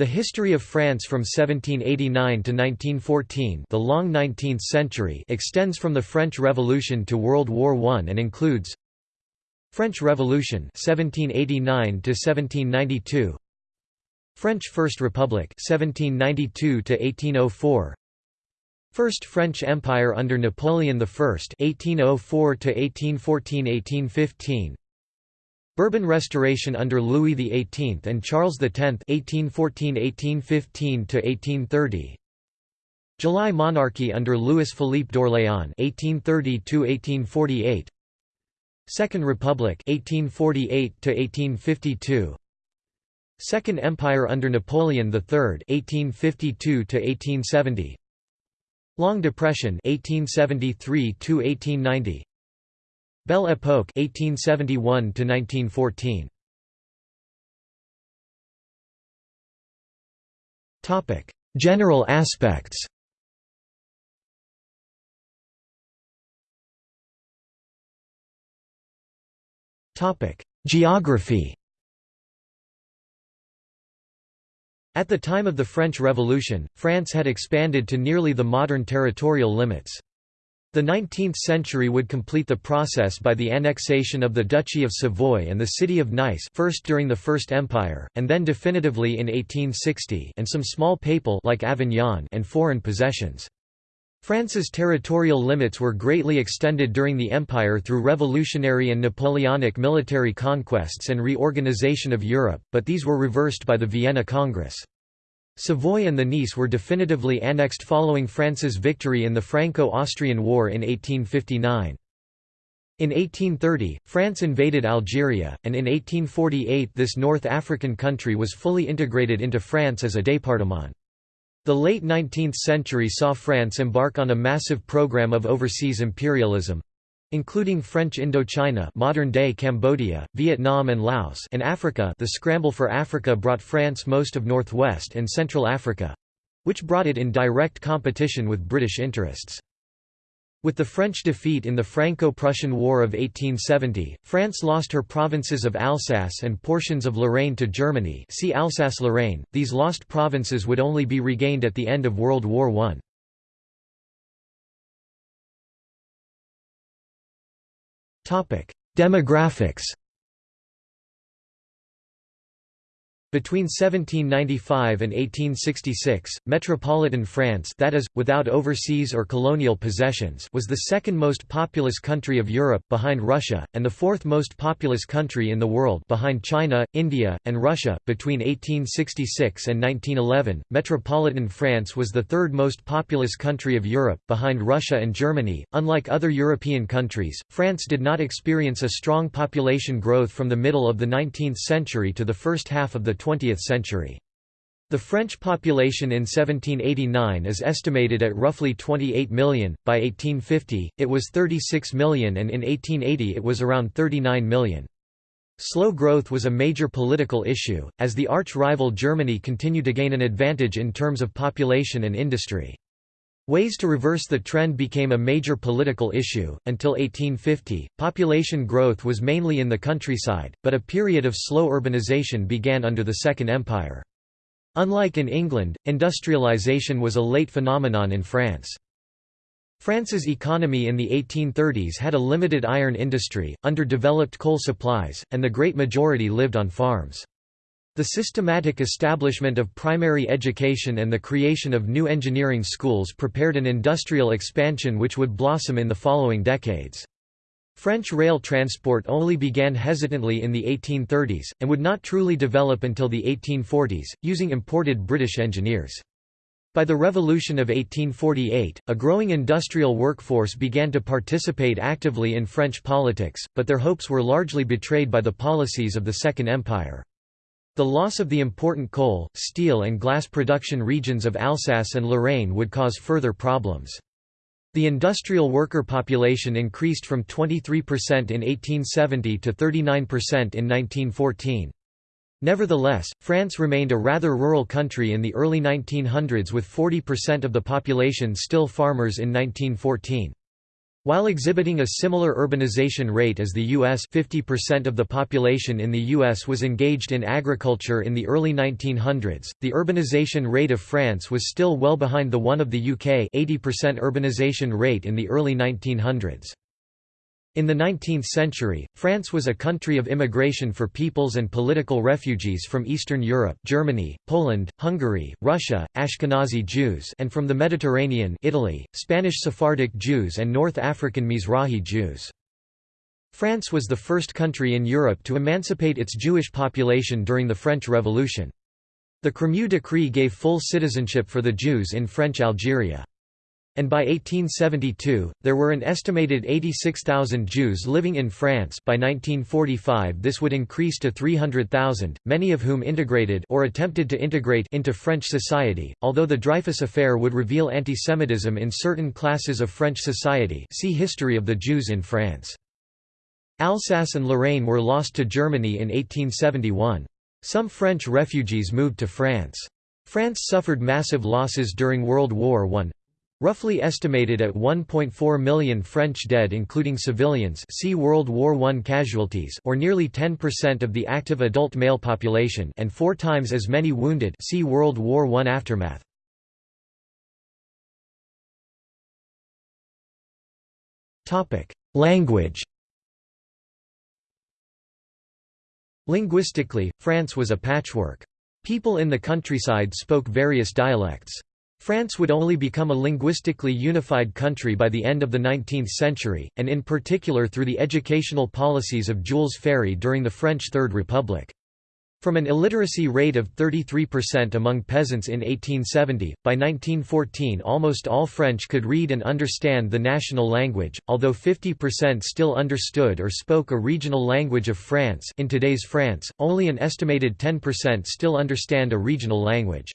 The history of France from 1789 to 1914 the long 19th century extends from the French Revolution to World War I and includes French Revolution 1789 to 1792 French First Republic 1792 to 1804 First French Empire under Napoleon I 1804 to 1814-1815 Bourbon Restoration under Louis XVIII and Charles X 1814–1815–1830 July Monarchy under Louis-Philippe d'Orléans 1830–1848 Second Republic 1848–1852 Second Empire under Napoleon III 1852–1870 Long Depression 1873–1890 Belle Époque 1871 1914 Topic. General aspects. Topic. Geography. At the time of the French Revolution, France had expanded to nearly the modern territorial limits. The 19th century would complete the process by the annexation of the Duchy of Savoy and the city of Nice first during the First Empire, and then definitively in 1860 and some small papal like Avignon and foreign possessions. France's territorial limits were greatly extended during the Empire through revolutionary and Napoleonic military conquests and reorganization of Europe, but these were reversed by the Vienna Congress. Savoy and the Nice were definitively annexed following France's victory in the Franco-Austrian War in 1859. In 1830, France invaded Algeria, and in 1848 this North African country was fully integrated into France as a département. The late 19th century saw France embark on a massive program of overseas imperialism, including French Indochina modern-day Cambodia, Vietnam and Laos and Africa the scramble for Africa brought France most of northwest and central Africa—which brought it in direct competition with British interests. With the French defeat in the Franco-Prussian War of 1870, France lost her provinces of Alsace and portions of Lorraine to Germany see Alsace-Lorraine, these lost provinces would only be regained at the end of World War I. Demographics Between 1795 and 1866, metropolitan France that is, without overseas or colonial possessions was the second most populous country of Europe, behind Russia, and the fourth most populous country in the world behind China, India, and Russia. Between 1866 and 1911, metropolitan France was the third most populous country of Europe, behind Russia and Germany. Unlike other European countries, France did not experience a strong population growth from the middle of the 19th century to the first half of the 20th century. The French population in 1789 is estimated at roughly 28 million, by 1850, it was 36 million and in 1880 it was around 39 million. Slow growth was a major political issue, as the arch-rival Germany continued to gain an advantage in terms of population and industry. Ways to reverse the trend became a major political issue. Until 1850, population growth was mainly in the countryside, but a period of slow urbanization began under the Second Empire. Unlike in England, industrialization was a late phenomenon in France. France's economy in the 1830s had a limited iron industry, underdeveloped coal supplies, and the great majority lived on farms. The systematic establishment of primary education and the creation of new engineering schools prepared an industrial expansion which would blossom in the following decades. French rail transport only began hesitantly in the 1830s, and would not truly develop until the 1840s, using imported British engineers. By the Revolution of 1848, a growing industrial workforce began to participate actively in French politics, but their hopes were largely betrayed by the policies of the Second Empire. The loss of the important coal, steel and glass production regions of Alsace and Lorraine would cause further problems. The industrial worker population increased from 23% in 1870 to 39% in 1914. Nevertheless, France remained a rather rural country in the early 1900s with 40% of the population still farmers in 1914. While exhibiting a similar urbanization rate as the U.S. 50% of the population in the U.S. was engaged in agriculture in the early 1900s, the urbanization rate of France was still well behind the one of the UK 80% urbanization rate in the early 1900s. In the 19th century, France was a country of immigration for peoples and political refugees from Eastern Europe Germany, Poland, Hungary, Russia, Ashkenazi Jews and from the Mediterranean Italy, Spanish Sephardic Jews and North African Mizrahi Jews. France was the first country in Europe to emancipate its Jewish population during the French Revolution. The Crémieux Decree gave full citizenship for the Jews in French Algeria and by 1872, there were an estimated 86,000 Jews living in France by 1945 this would increase to 300,000, many of whom integrated or attempted to integrate into French society, although the Dreyfus Affair would reveal antisemitism in certain classes of French society see History of the Jews in France. Alsace and Lorraine were lost to Germany in 1871. Some French refugees moved to France. France suffered massive losses during World War I, Roughly estimated at 1.4 million French dead including civilians see World War I casualties or nearly 10% of the active adult male population and four times as many wounded see World War I aftermath. Language Linguistically, France was a patchwork. People in the countryside spoke various dialects. France would only become a linguistically unified country by the end of the 19th century, and in particular through the educational policies of Jules Ferry during the French Third Republic. From an illiteracy rate of 33% among peasants in 1870, by 1914 almost all French could read and understand the national language, although 50% still understood or spoke a regional language of France in today's France, only an estimated 10% still understand a regional language.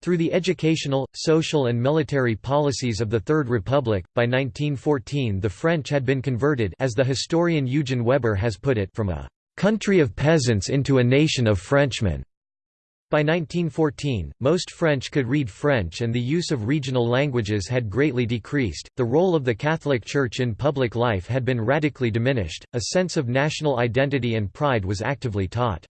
Through the educational, social and military policies of the Third Republic, by 1914 the French had been converted as the historian Eugen Weber has put it from a «country of peasants into a nation of Frenchmen». By 1914, most French could read French and the use of regional languages had greatly decreased, the role of the Catholic Church in public life had been radically diminished, a sense of national identity and pride was actively taught.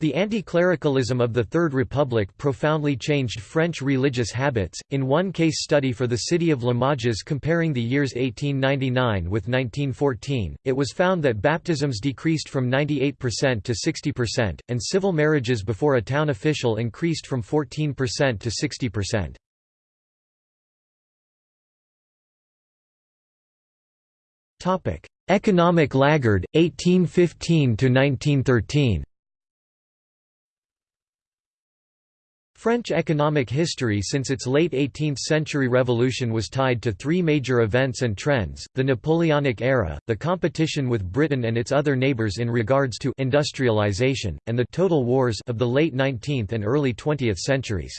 The anti-clericalism of the Third Republic profoundly changed French religious habits. In one case study for the city of Limoges comparing the years 1899 with 1914, it was found that baptisms decreased from 98% to 60%, and civil marriages before a town official increased from 14% to 60%. Topic: Economic laggard 1815 to 1913. French economic history since its late 18th-century revolution was tied to three major events and trends, the Napoleonic era, the competition with Britain and its other neighbours in regards to industrialization, and the «total wars» of the late 19th and early 20th centuries.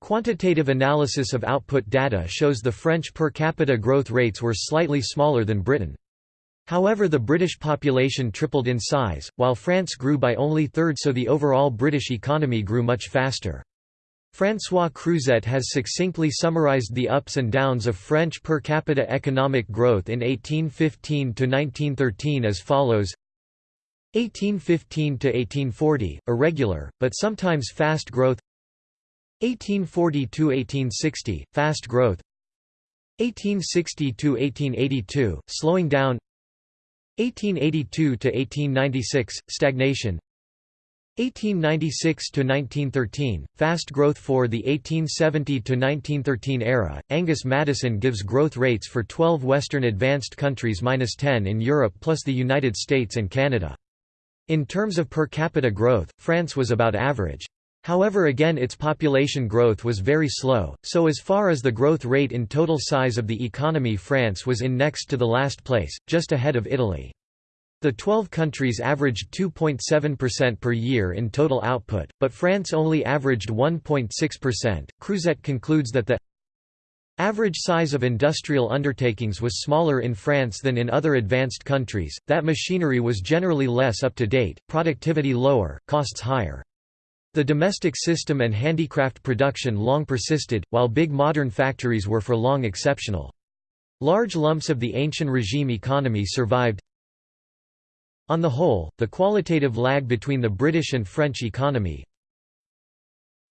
Quantitative analysis of output data shows the French per capita growth rates were slightly smaller than Britain. However the British population tripled in size, while France grew by only third so the overall British economy grew much faster. François Crouzet has succinctly summarized the ups and downs of French per capita economic growth in 1815 to 1913 as follows. 1815–1840, irregular, but sometimes fast growth. 1840–1860, fast growth. 1860–1882, slowing down. 1882–1896, stagnation 1896–1913, fast growth for the 1870–1913 era. Angus Maddison gives growth rates for 12 Western advanced countries minus 10 in Europe plus the United States and Canada. In terms of per capita growth, France was about average. However again its population growth was very slow, so as far as the growth rate in total size of the economy France was in next to the last place, just ahead of Italy. The 12 countries averaged 2.7% per year in total output, but France only averaged 1.6%. Crouzet concludes that the average size of industrial undertakings was smaller in France than in other advanced countries, that machinery was generally less up to date, productivity lower, costs higher. The domestic system and handicraft production long persisted, while big modern factories were for long exceptional. Large lumps of the ancient regime economy survived. On the whole, the qualitative lag between the British and French economy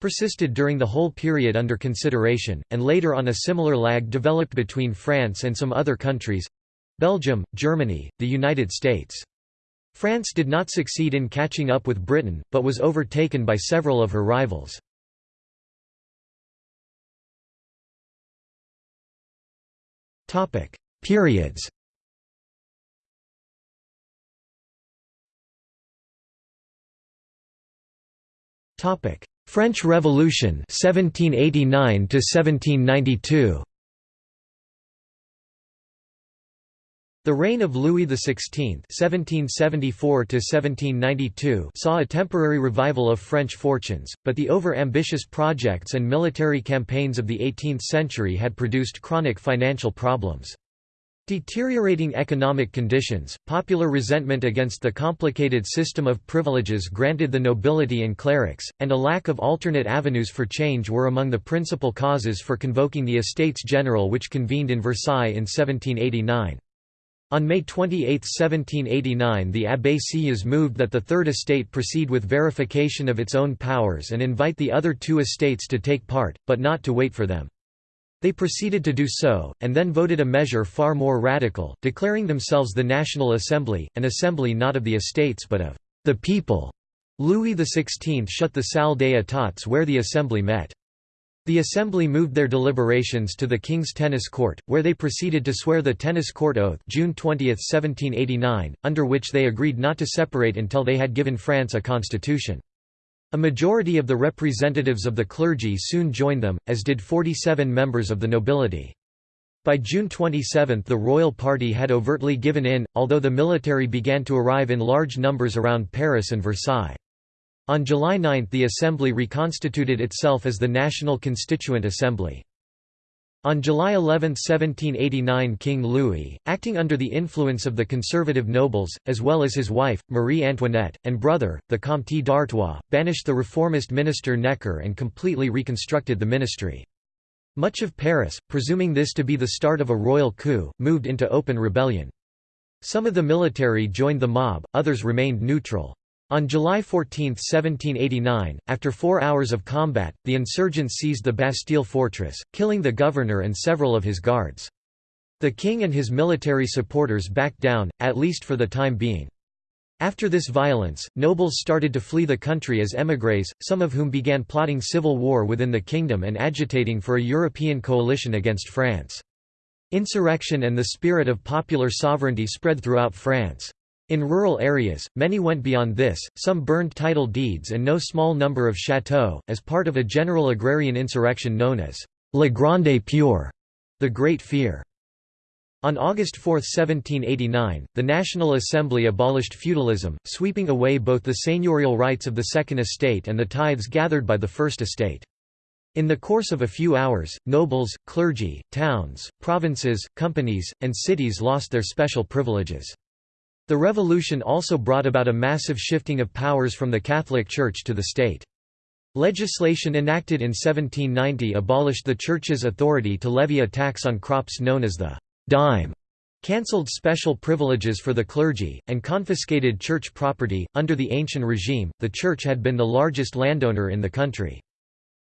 persisted during the whole period under consideration, and later on a similar lag developed between France and some other countries—Belgium, Germany, the United States. France did not succeed in catching up with Britain, but was overtaken by several of her rivals. Periods French Revolution 1789 to 1792 The reign of Louis XVI (1774–1792) saw a temporary revival of French fortunes, but the over-ambitious projects and military campaigns of the 18th century had produced chronic financial problems. Deteriorating economic conditions, popular resentment against the complicated system of privileges granted the nobility and clerics, and a lack of alternate avenues for change were among the principal causes for convoking the Estates General which convened in Versailles in 1789. On May 28, 1789 the Abbé Sieyès moved that the Third Estate proceed with verification of its own powers and invite the other two estates to take part, but not to wait for them. They proceeded to do so, and then voted a measure far more radical, declaring themselves the National Assembly, an assembly not of the estates but of the people. Louis XVI shut the Salle des Etats where the assembly met. The Assembly moved their deliberations to the King's Tennis Court, where they proceeded to swear the Tennis Court Oath June 20, 1789, under which they agreed not to separate until they had given France a constitution. A majority of the representatives of the clergy soon joined them, as did 47 members of the nobility. By June 27 the royal party had overtly given in, although the military began to arrive in large numbers around Paris and Versailles. On July 9 the Assembly reconstituted itself as the National Constituent Assembly. On July 11, 1789 King Louis, acting under the influence of the conservative nobles, as well as his wife, Marie Antoinette, and brother, the Comte d'Artois, banished the reformist minister Necker and completely reconstructed the ministry. Much of Paris, presuming this to be the start of a royal coup, moved into open rebellion. Some of the military joined the mob, others remained neutral. On July 14, 1789, after four hours of combat, the insurgents seized the Bastille fortress, killing the governor and several of his guards. The king and his military supporters backed down, at least for the time being. After this violence, nobles started to flee the country as émigrés, some of whom began plotting civil war within the kingdom and agitating for a European coalition against France. Insurrection and the spirit of popular sovereignty spread throughout France. In rural areas, many went beyond this, some burned title deeds and no small number of chateaux, as part of a general agrarian insurrection known as La Grande Peur, the Great Fear. On August 4, 1789, the National Assembly abolished feudalism, sweeping away both the seigneurial rights of the Second Estate and the tithes gathered by the First Estate. In the course of a few hours, nobles, clergy, towns, provinces, companies, and cities lost their special privileges. The revolution also brought about a massive shifting of powers from the Catholic Church to the state. Legislation enacted in 1790 abolished the Church's authority to levy a tax on crops known as the dime, cancelled special privileges for the clergy, and confiscated church property. Under the ancient regime, the Church had been the largest landowner in the country.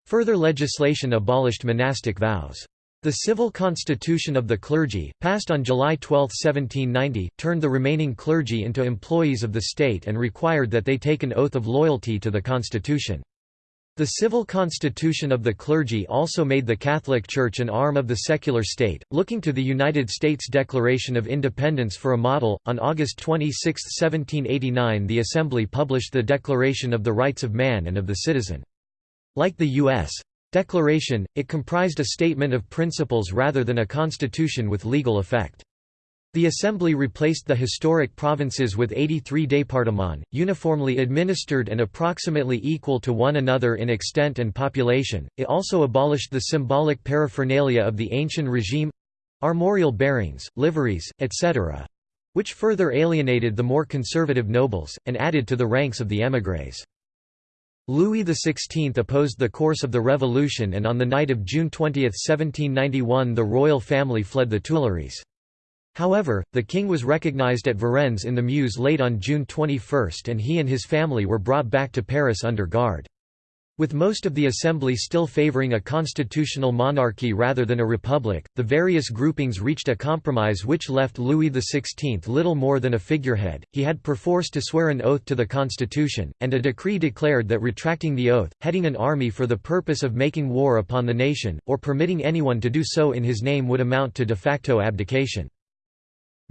Further legislation abolished monastic vows. The civil constitution of the clergy, passed on July 12, 1790, turned the remaining clergy into employees of the state and required that they take an oath of loyalty to the constitution. The civil constitution of the clergy also made the Catholic Church an arm of the secular state, looking to the United States Declaration of Independence for a model. On August 26, 1789, the Assembly published the Declaration of the Rights of Man and of the Citizen. Like the U.S. Declaration, it comprised a statement of principles rather than a constitution with legal effect. The Assembly replaced the historic provinces with 83 départements, uniformly administered and approximately equal to one another in extent and population. It also abolished the symbolic paraphernalia of the ancient regime armorial bearings, liveries, etc. which further alienated the more conservative nobles, and added to the ranks of the émigrés. Louis XVI opposed the course of the revolution and on the night of June 20, 1791 the royal family fled the Tuileries. However, the king was recognized at Varennes in the Meuse late on June 21 and he and his family were brought back to Paris under guard. With most of the assembly still favoring a constitutional monarchy rather than a republic, the various groupings reached a compromise which left Louis XVI little more than a figurehead. He had perforce to swear an oath to the constitution, and a decree declared that retracting the oath, heading an army for the purpose of making war upon the nation, or permitting anyone to do so in his name would amount to de facto abdication.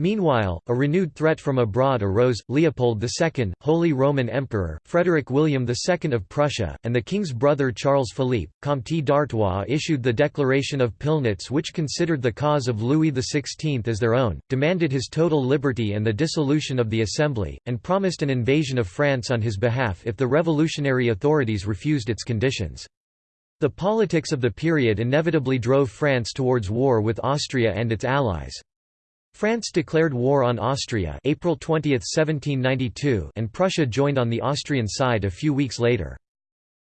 Meanwhile, a renewed threat from abroad arose, Leopold II, Holy Roman Emperor, Frederick William II of Prussia, and the king's brother Charles Philippe, Comte d'Artois issued the Declaration of Pillnitz which considered the cause of Louis XVI as their own, demanded his total liberty and the dissolution of the Assembly, and promised an invasion of France on his behalf if the revolutionary authorities refused its conditions. The politics of the period inevitably drove France towards war with Austria and its allies. France declared war on Austria April 20, 1792 and Prussia joined on the Austrian side a few weeks later.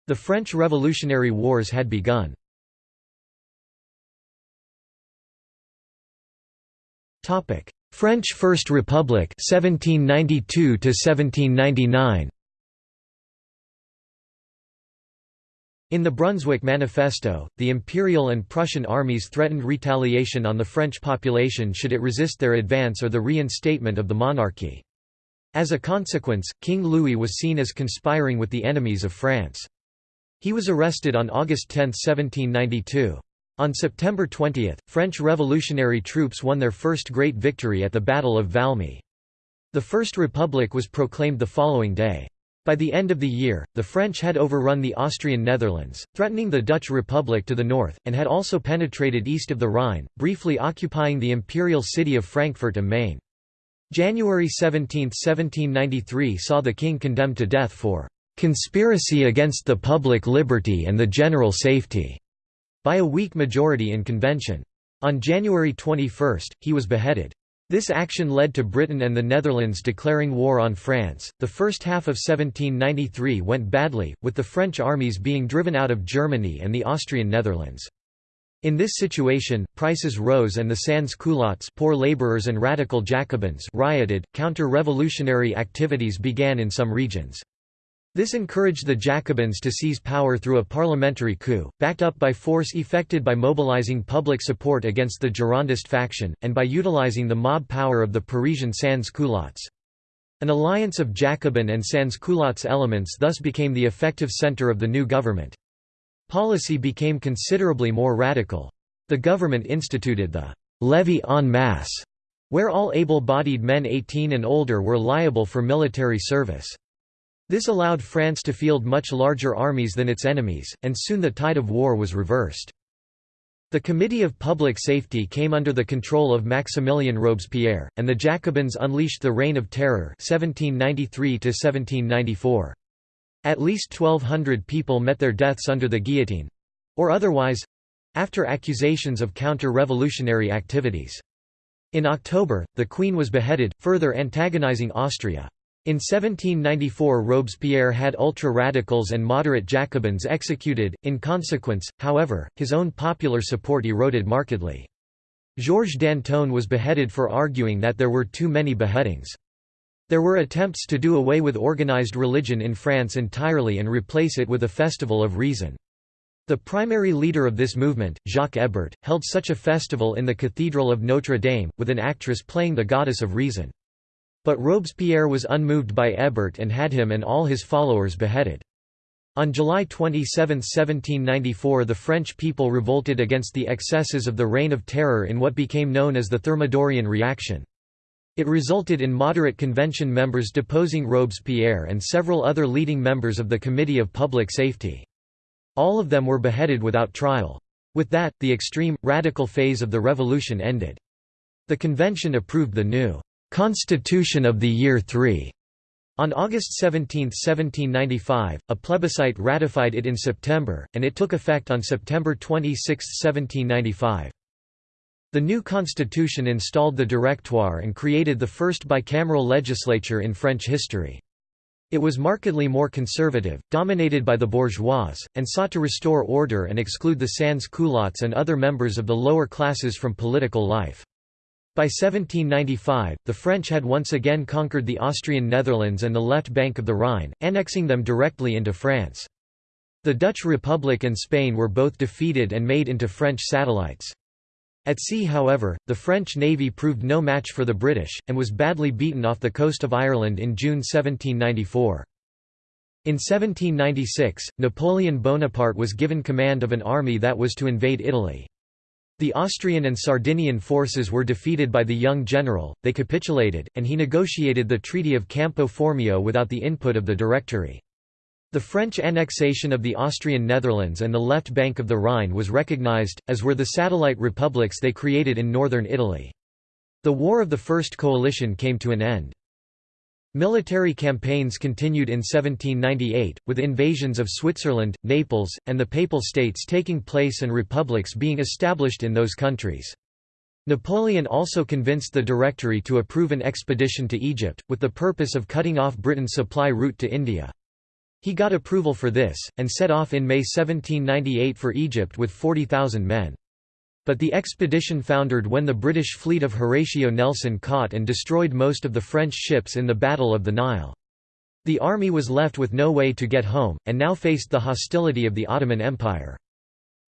The French Revolutionary Wars had begun. French First Republic 1792 1799 In the Brunswick Manifesto, the Imperial and Prussian armies threatened retaliation on the French population should it resist their advance or the reinstatement of the monarchy. As a consequence, King Louis was seen as conspiring with the enemies of France. He was arrested on August 10, 1792. On September 20, French revolutionary troops won their first great victory at the Battle of Valmy. The First Republic was proclaimed the following day. By the end of the year, the French had overrun the Austrian Netherlands, threatening the Dutch Republic to the north, and had also penetrated east of the Rhine, briefly occupying the imperial city of Frankfurt am Main. January 17, 1793 saw the king condemned to death for "...conspiracy against the public liberty and the general safety", by a weak majority in convention. On January 21, he was beheaded. This action led to Britain and the Netherlands declaring war on France. The first half of 1793 went badly, with the French armies being driven out of Germany and the Austrian Netherlands. In this situation, prices rose and the sans-culottes poor laborers and radical Jacobins rioted. Counter-revolutionary activities began in some regions. This encouraged the Jacobins to seize power through a parliamentary coup, backed up by force effected by mobilizing public support against the Girondist faction, and by utilizing the mob power of the Parisian sans-culottes. An alliance of Jacobin and sans-culottes elements thus became the effective center of the new government. Policy became considerably more radical. The government instituted the «levée en masse», where all able-bodied men 18 and older were liable for military service. This allowed France to field much larger armies than its enemies, and soon the tide of war was reversed. The Committee of Public Safety came under the control of Maximilien Robespierre, and the Jacobins unleashed the Reign of Terror 1793 At least 1,200 people met their deaths under the guillotine—or otherwise—after accusations of counter-revolutionary activities. In October, the Queen was beheaded, further antagonizing Austria. In 1794 Robespierre had ultra-radicals and moderate Jacobins executed, in consequence, however, his own popular support eroded markedly. Georges Danton was beheaded for arguing that there were too many beheadings. There were attempts to do away with organized religion in France entirely and replace it with a festival of reason. The primary leader of this movement, Jacques Hébert, held such a festival in the Cathedral of Notre Dame, with an actress playing the goddess of reason. But Robespierre was unmoved by Hébert and had him and all his followers beheaded. On July 27, 1794 the French people revolted against the excesses of the Reign of Terror in what became known as the Thermidorian reaction. It resulted in moderate convention members deposing Robespierre and several other leading members of the Committee of Public Safety. All of them were beheaded without trial. With that, the extreme, radical phase of the revolution ended. The convention approved the new Constitution of the Year 3 on August 17, 1795, a plebiscite ratified it in September, and it took effect on September 26, 1795. The new constitution installed the Directoire and created the first bicameral legislature in French history. It was markedly more conservative, dominated by the bourgeois, and sought to restore order and exclude the sans-culottes and other members of the lower classes from political life. By 1795, the French had once again conquered the Austrian Netherlands and the left bank of the Rhine, annexing them directly into France. The Dutch Republic and Spain were both defeated and made into French satellites. At sea however, the French navy proved no match for the British, and was badly beaten off the coast of Ireland in June 1794. In 1796, Napoleon Bonaparte was given command of an army that was to invade Italy. The Austrian and Sardinian forces were defeated by the young general, they capitulated, and he negotiated the Treaty of Campo Formio without the input of the Directory. The French annexation of the Austrian Netherlands and the left bank of the Rhine was recognized, as were the satellite republics they created in northern Italy. The War of the First Coalition came to an end. Military campaigns continued in 1798, with invasions of Switzerland, Naples, and the Papal States taking place and republics being established in those countries. Napoleon also convinced the Directory to approve an expedition to Egypt, with the purpose of cutting off Britain's supply route to India. He got approval for this, and set off in May 1798 for Egypt with 40,000 men. But the expedition foundered when the British fleet of Horatio Nelson caught and destroyed most of the French ships in the Battle of the Nile. The army was left with no way to get home, and now faced the hostility of the Ottoman Empire.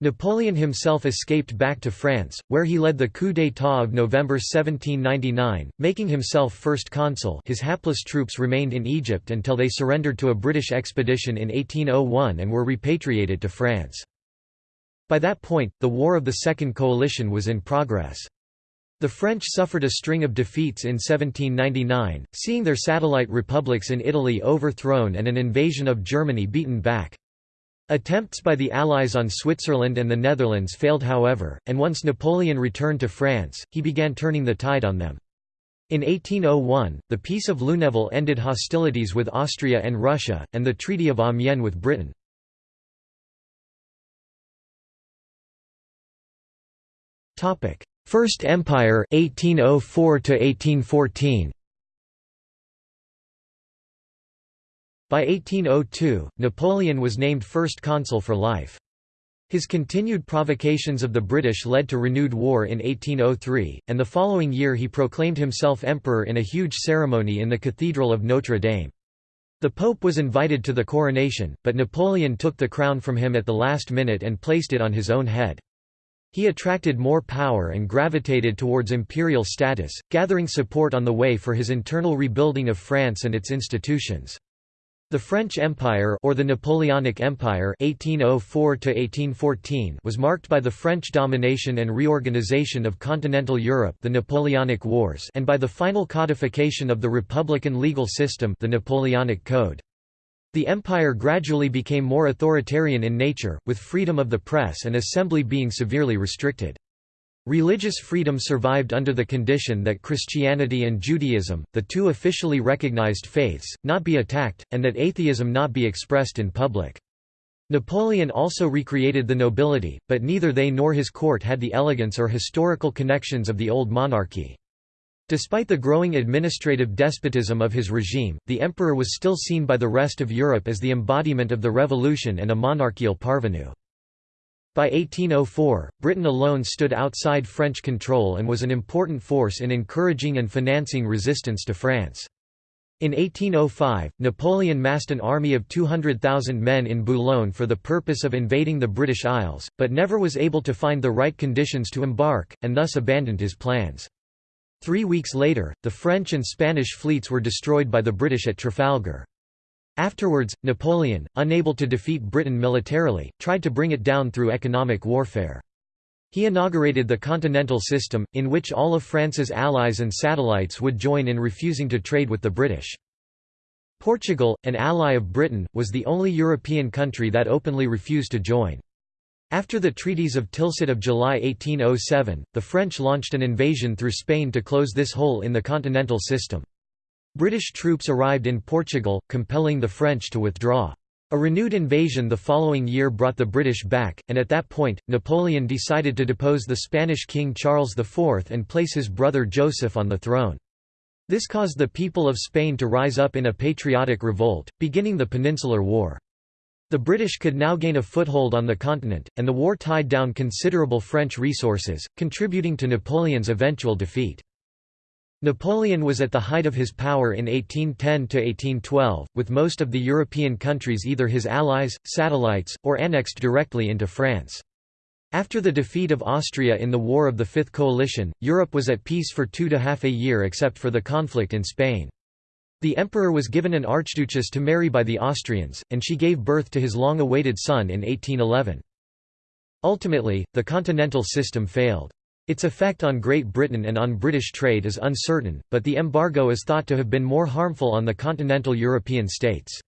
Napoleon himself escaped back to France, where he led the coup d'état of November 1799, making himself first consul his hapless troops remained in Egypt until they surrendered to a British expedition in 1801 and were repatriated to France. By that point, the War of the Second Coalition was in progress. The French suffered a string of defeats in 1799, seeing their satellite republics in Italy overthrown and an invasion of Germany beaten back. Attempts by the Allies on Switzerland and the Netherlands failed however, and once Napoleon returned to France, he began turning the tide on them. In 1801, the Peace of Luneville ended hostilities with Austria and Russia, and the Treaty of Amiens with Britain. First Empire 1804 to 1814 By 1802, Napoleon was named first consul for life. His continued provocations of the British led to renewed war in 1803, and the following year he proclaimed himself emperor in a huge ceremony in the Cathedral of Notre Dame. The Pope was invited to the coronation, but Napoleon took the crown from him at the last minute and placed it on his own head. He attracted more power and gravitated towards imperial status, gathering support on the way for his internal rebuilding of France and its institutions. The French Empire or the Napoleonic Empire 1804 was marked by the French domination and reorganization of continental Europe the Napoleonic Wars and by the final codification of the republican legal system the Napoleonic Code. The empire gradually became more authoritarian in nature, with freedom of the press and assembly being severely restricted. Religious freedom survived under the condition that Christianity and Judaism, the two officially recognized faiths, not be attacked, and that atheism not be expressed in public. Napoleon also recreated the nobility, but neither they nor his court had the elegance or historical connections of the old monarchy. Despite the growing administrative despotism of his regime, the emperor was still seen by the rest of Europe as the embodiment of the revolution and a monarchical parvenu. By 1804, Britain alone stood outside French control and was an important force in encouraging and financing resistance to France. In 1805, Napoleon massed an army of 200,000 men in Boulogne for the purpose of invading the British Isles, but never was able to find the right conditions to embark, and thus abandoned his plans. Three weeks later, the French and Spanish fleets were destroyed by the British at Trafalgar. Afterwards, Napoleon, unable to defeat Britain militarily, tried to bring it down through economic warfare. He inaugurated the Continental System, in which all of France's allies and satellites would join in refusing to trade with the British. Portugal, an ally of Britain, was the only European country that openly refused to join. After the treaties of Tilsit of July 1807, the French launched an invasion through Spain to close this hole in the continental system. British troops arrived in Portugal, compelling the French to withdraw. A renewed invasion the following year brought the British back, and at that point, Napoleon decided to depose the Spanish King Charles IV and place his brother Joseph on the throne. This caused the people of Spain to rise up in a patriotic revolt, beginning the Peninsular War. The British could now gain a foothold on the continent, and the war tied down considerable French resources, contributing to Napoleon's eventual defeat. Napoleon was at the height of his power in 1810–1812, with most of the European countries either his allies, satellites, or annexed directly into France. After the defeat of Austria in the War of the Fifth Coalition, Europe was at peace for two to half a year except for the conflict in Spain. The emperor was given an archduchess to marry by the Austrians, and she gave birth to his long-awaited son in 1811. Ultimately, the continental system failed. Its effect on Great Britain and on British trade is uncertain, but the embargo is thought to have been more harmful on the continental European states.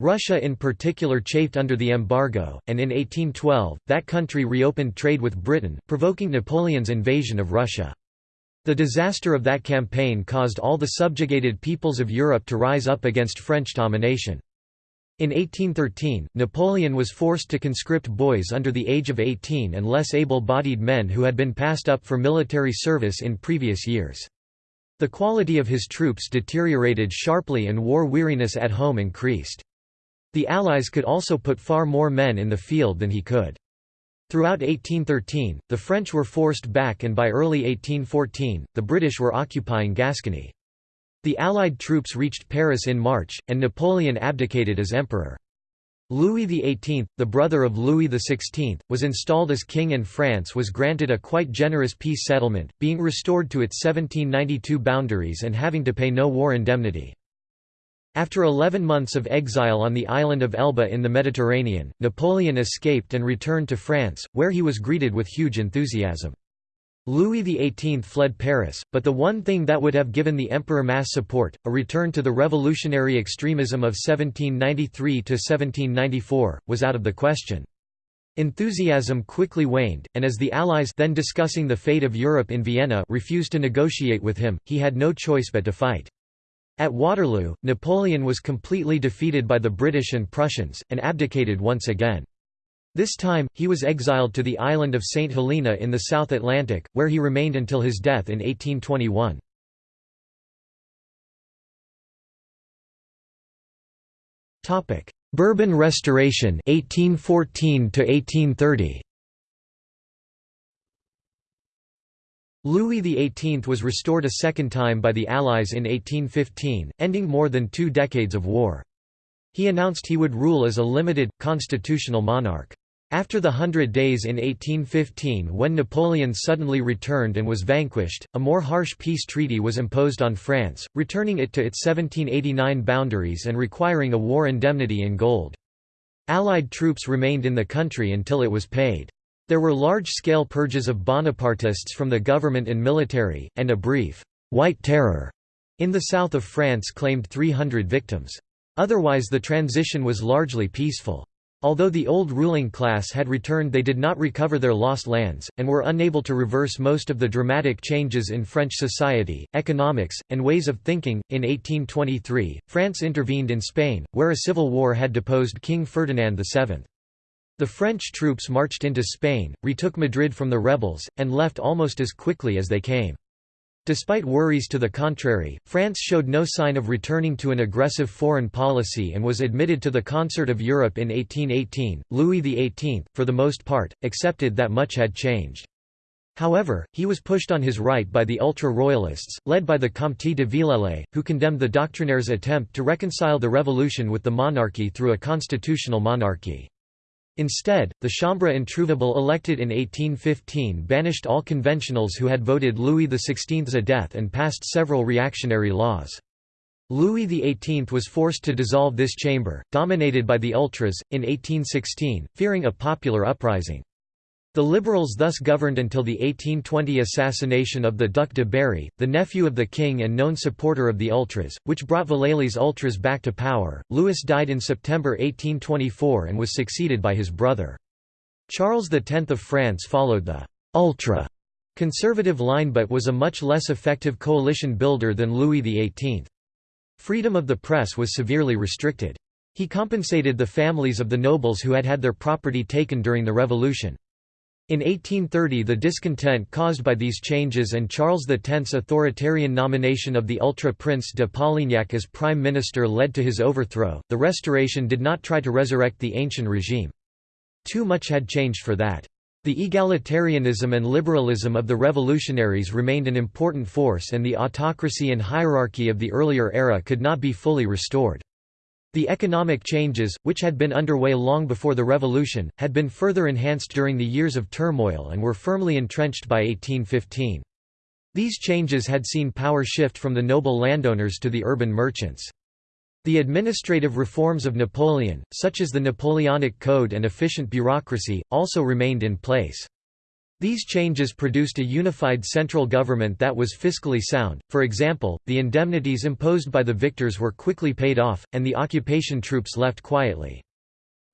Russia in particular chafed under the embargo, and in 1812, that country reopened trade with Britain, provoking Napoleon's invasion of Russia. The disaster of that campaign caused all the subjugated peoples of Europe to rise up against French domination. In 1813, Napoleon was forced to conscript boys under the age of 18 and less able-bodied men who had been passed up for military service in previous years. The quality of his troops deteriorated sharply and war weariness at home increased. The Allies could also put far more men in the field than he could. Throughout 1813, the French were forced back and by early 1814, the British were occupying Gascony. The Allied troops reached Paris in March, and Napoleon abdicated as emperor. Louis XVIII, the brother of Louis XVI, was installed as king and France was granted a quite generous peace settlement, being restored to its 1792 boundaries and having to pay no war indemnity. After 11 months of exile on the island of Elba in the Mediterranean, Napoleon escaped and returned to France, where he was greeted with huge enthusiasm. Louis XVIII fled Paris, but the one thing that would have given the emperor mass support, a return to the revolutionary extremism of 1793–1794, was out of the question. Enthusiasm quickly waned, and as the Allies then discussing the fate of Europe in Vienna refused to negotiate with him, he had no choice but to fight. At Waterloo, Napoleon was completely defeated by the British and Prussians, and abdicated once again. This time, he was exiled to the island of St. Helena in the South Atlantic, where he remained until his death in 1821. Bourbon Restoration 1814 to 1830 Louis XVIII was restored a second time by the Allies in 1815, ending more than two decades of war. He announced he would rule as a limited, constitutional monarch. After the Hundred Days in 1815 when Napoleon suddenly returned and was vanquished, a more harsh peace treaty was imposed on France, returning it to its 1789 boundaries and requiring a war indemnity in gold. Allied troops remained in the country until it was paid. There were large-scale purges of Bonapartists from the government and military, and a brief «White Terror» in the south of France claimed 300 victims. Otherwise the transition was largely peaceful. Although the old ruling class had returned they did not recover their lost lands, and were unable to reverse most of the dramatic changes in French society, economics, and ways of thinking. In 1823, France intervened in Spain, where a civil war had deposed King Ferdinand VII. The French troops marched into Spain, retook Madrid from the rebels, and left almost as quickly as they came. Despite worries to the contrary, France showed no sign of returning to an aggressive foreign policy and was admitted to the concert of Europe in 1818. Louis XVIII, for the most part, accepted that much had changed. However, he was pushed on his right by the ultra-royalists, led by the Comte de Villèle, who condemned the doctrinaires' attempt to reconcile the revolution with the monarchy through a constitutional monarchy. Instead, the Chambre introuvable elected in 1815 banished all conventionals who had voted Louis XVI's a death and passed several reactionary laws. Louis XVIII was forced to dissolve this chamber, dominated by the ultras, in 1816, fearing a popular uprising. The Liberals thus governed until the 1820 assassination of the Duc de Berry, the nephew of the king and known supporter of the Ultras, which brought Villèle's Ultras back to power. Louis died in September 1824 and was succeeded by his brother. Charles X of France followed the «ultra» conservative line but was a much less effective coalition builder than Louis XVIII. Freedom of the press was severely restricted. He compensated the families of the nobles who had had their property taken during the Revolution. In 1830 the discontent caused by these changes and Charles X's authoritarian nomination of the ultra-prince de Polignac as prime minister led to his overthrow. The Restoration did not try to resurrect the ancient regime. Too much had changed for that. The egalitarianism and liberalism of the revolutionaries remained an important force and the autocracy and hierarchy of the earlier era could not be fully restored. The economic changes, which had been underway long before the revolution, had been further enhanced during the years of turmoil and were firmly entrenched by 1815. These changes had seen power shift from the noble landowners to the urban merchants. The administrative reforms of Napoleon, such as the Napoleonic Code and efficient bureaucracy, also remained in place. These changes produced a unified central government that was fiscally sound, for example, the indemnities imposed by the victors were quickly paid off, and the occupation troops left quietly.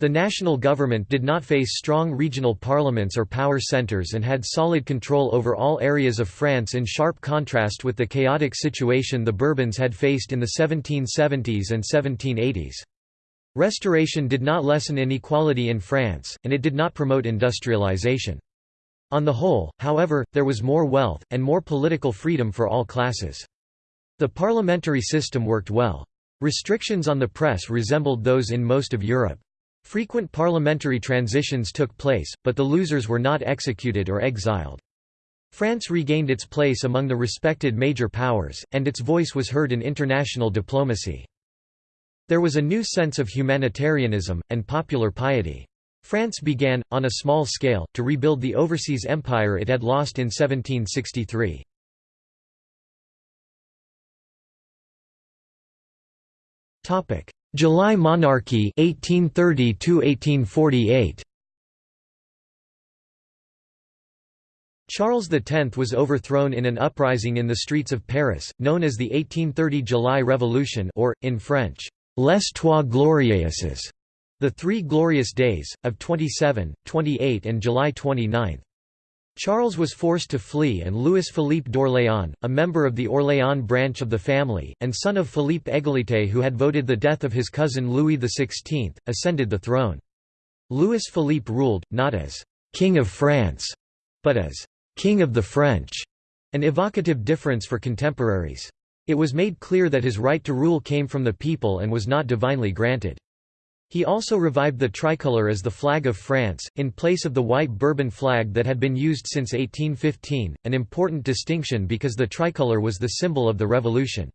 The national government did not face strong regional parliaments or power centres and had solid control over all areas of France in sharp contrast with the chaotic situation the Bourbons had faced in the 1770s and 1780s. Restoration did not lessen inequality in France, and it did not promote industrialization. On the whole, however, there was more wealth, and more political freedom for all classes. The parliamentary system worked well. Restrictions on the press resembled those in most of Europe. Frequent parliamentary transitions took place, but the losers were not executed or exiled. France regained its place among the respected major powers, and its voice was heard in international diplomacy. There was a new sense of humanitarianism, and popular piety. France began, on a small scale, to rebuild the overseas empire it had lost in 1763. July monarchy 1830 1848 Charles X was overthrown in an uprising in the streets of Paris, known as the 1830 July Revolution or, in French, Les Trois Glorieuses. The Three Glorious Days, of 27, 28 and July 29. Charles was forced to flee and Louis-Philippe d'Orléans, a member of the Orléans branch of the family, and son of Philippe Égalité who had voted the death of his cousin Louis XVI, ascended the throne. Louis-Philippe ruled, not as «King of France», but as «King of the French», an evocative difference for contemporaries. It was made clear that his right to rule came from the people and was not divinely granted. He also revived the tricolour as the flag of France, in place of the white Bourbon flag that had been used since 1815, an important distinction because the tricolour was the symbol of the Revolution.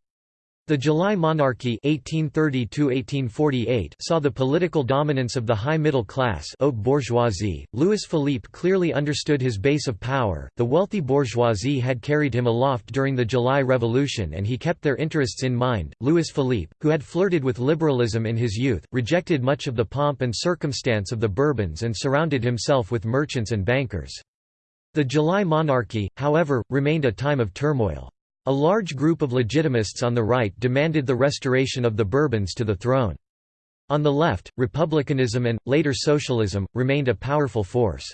The July monarchy 1830 saw the political dominance of the high middle class haute bourgeoisie. Louis Philippe clearly understood his base of power. The wealthy bourgeoisie had carried him aloft during the July Revolution and he kept their interests in mind. Louis Philippe, who had flirted with liberalism in his youth, rejected much of the pomp and circumstance of the Bourbons and surrounded himself with merchants and bankers. The July monarchy, however, remained a time of turmoil. A large group of legitimists on the right demanded the restoration of the Bourbons to the throne. On the left, republicanism and, later socialism, remained a powerful force.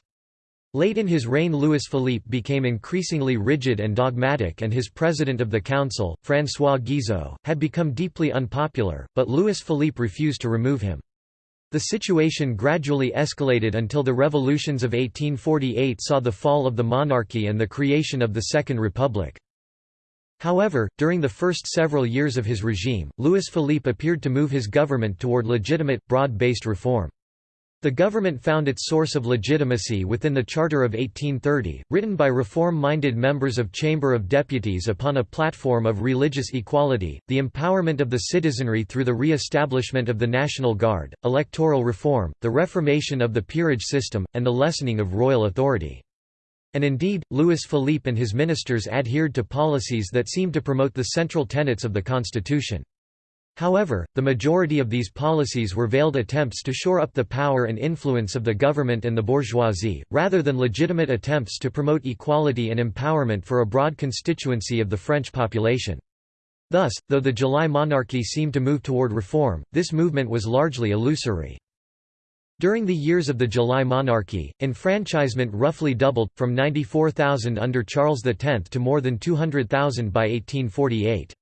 Late in his reign Louis-Philippe became increasingly rigid and dogmatic and his president of the council, François Guizot, had become deeply unpopular, but Louis-Philippe refused to remove him. The situation gradually escalated until the revolutions of 1848 saw the fall of the monarchy and the creation of the Second Republic. However, during the first several years of his regime, Louis-Philippe appeared to move his government toward legitimate, broad-based reform. The government found its source of legitimacy within the Charter of 1830, written by reform-minded members of Chamber of Deputies upon a platform of religious equality, the empowerment of the citizenry through the re-establishment of the National Guard, electoral reform, the reformation of the peerage system, and the lessening of royal authority. And indeed, Louis Philippe and his ministers adhered to policies that seemed to promote the central tenets of the constitution. However, the majority of these policies were veiled attempts to shore up the power and influence of the government and the bourgeoisie, rather than legitimate attempts to promote equality and empowerment for a broad constituency of the French population. Thus, though the July monarchy seemed to move toward reform, this movement was largely illusory. During the years of the July monarchy, enfranchisement roughly doubled, from 94,000 under Charles X to more than 200,000 by 1848.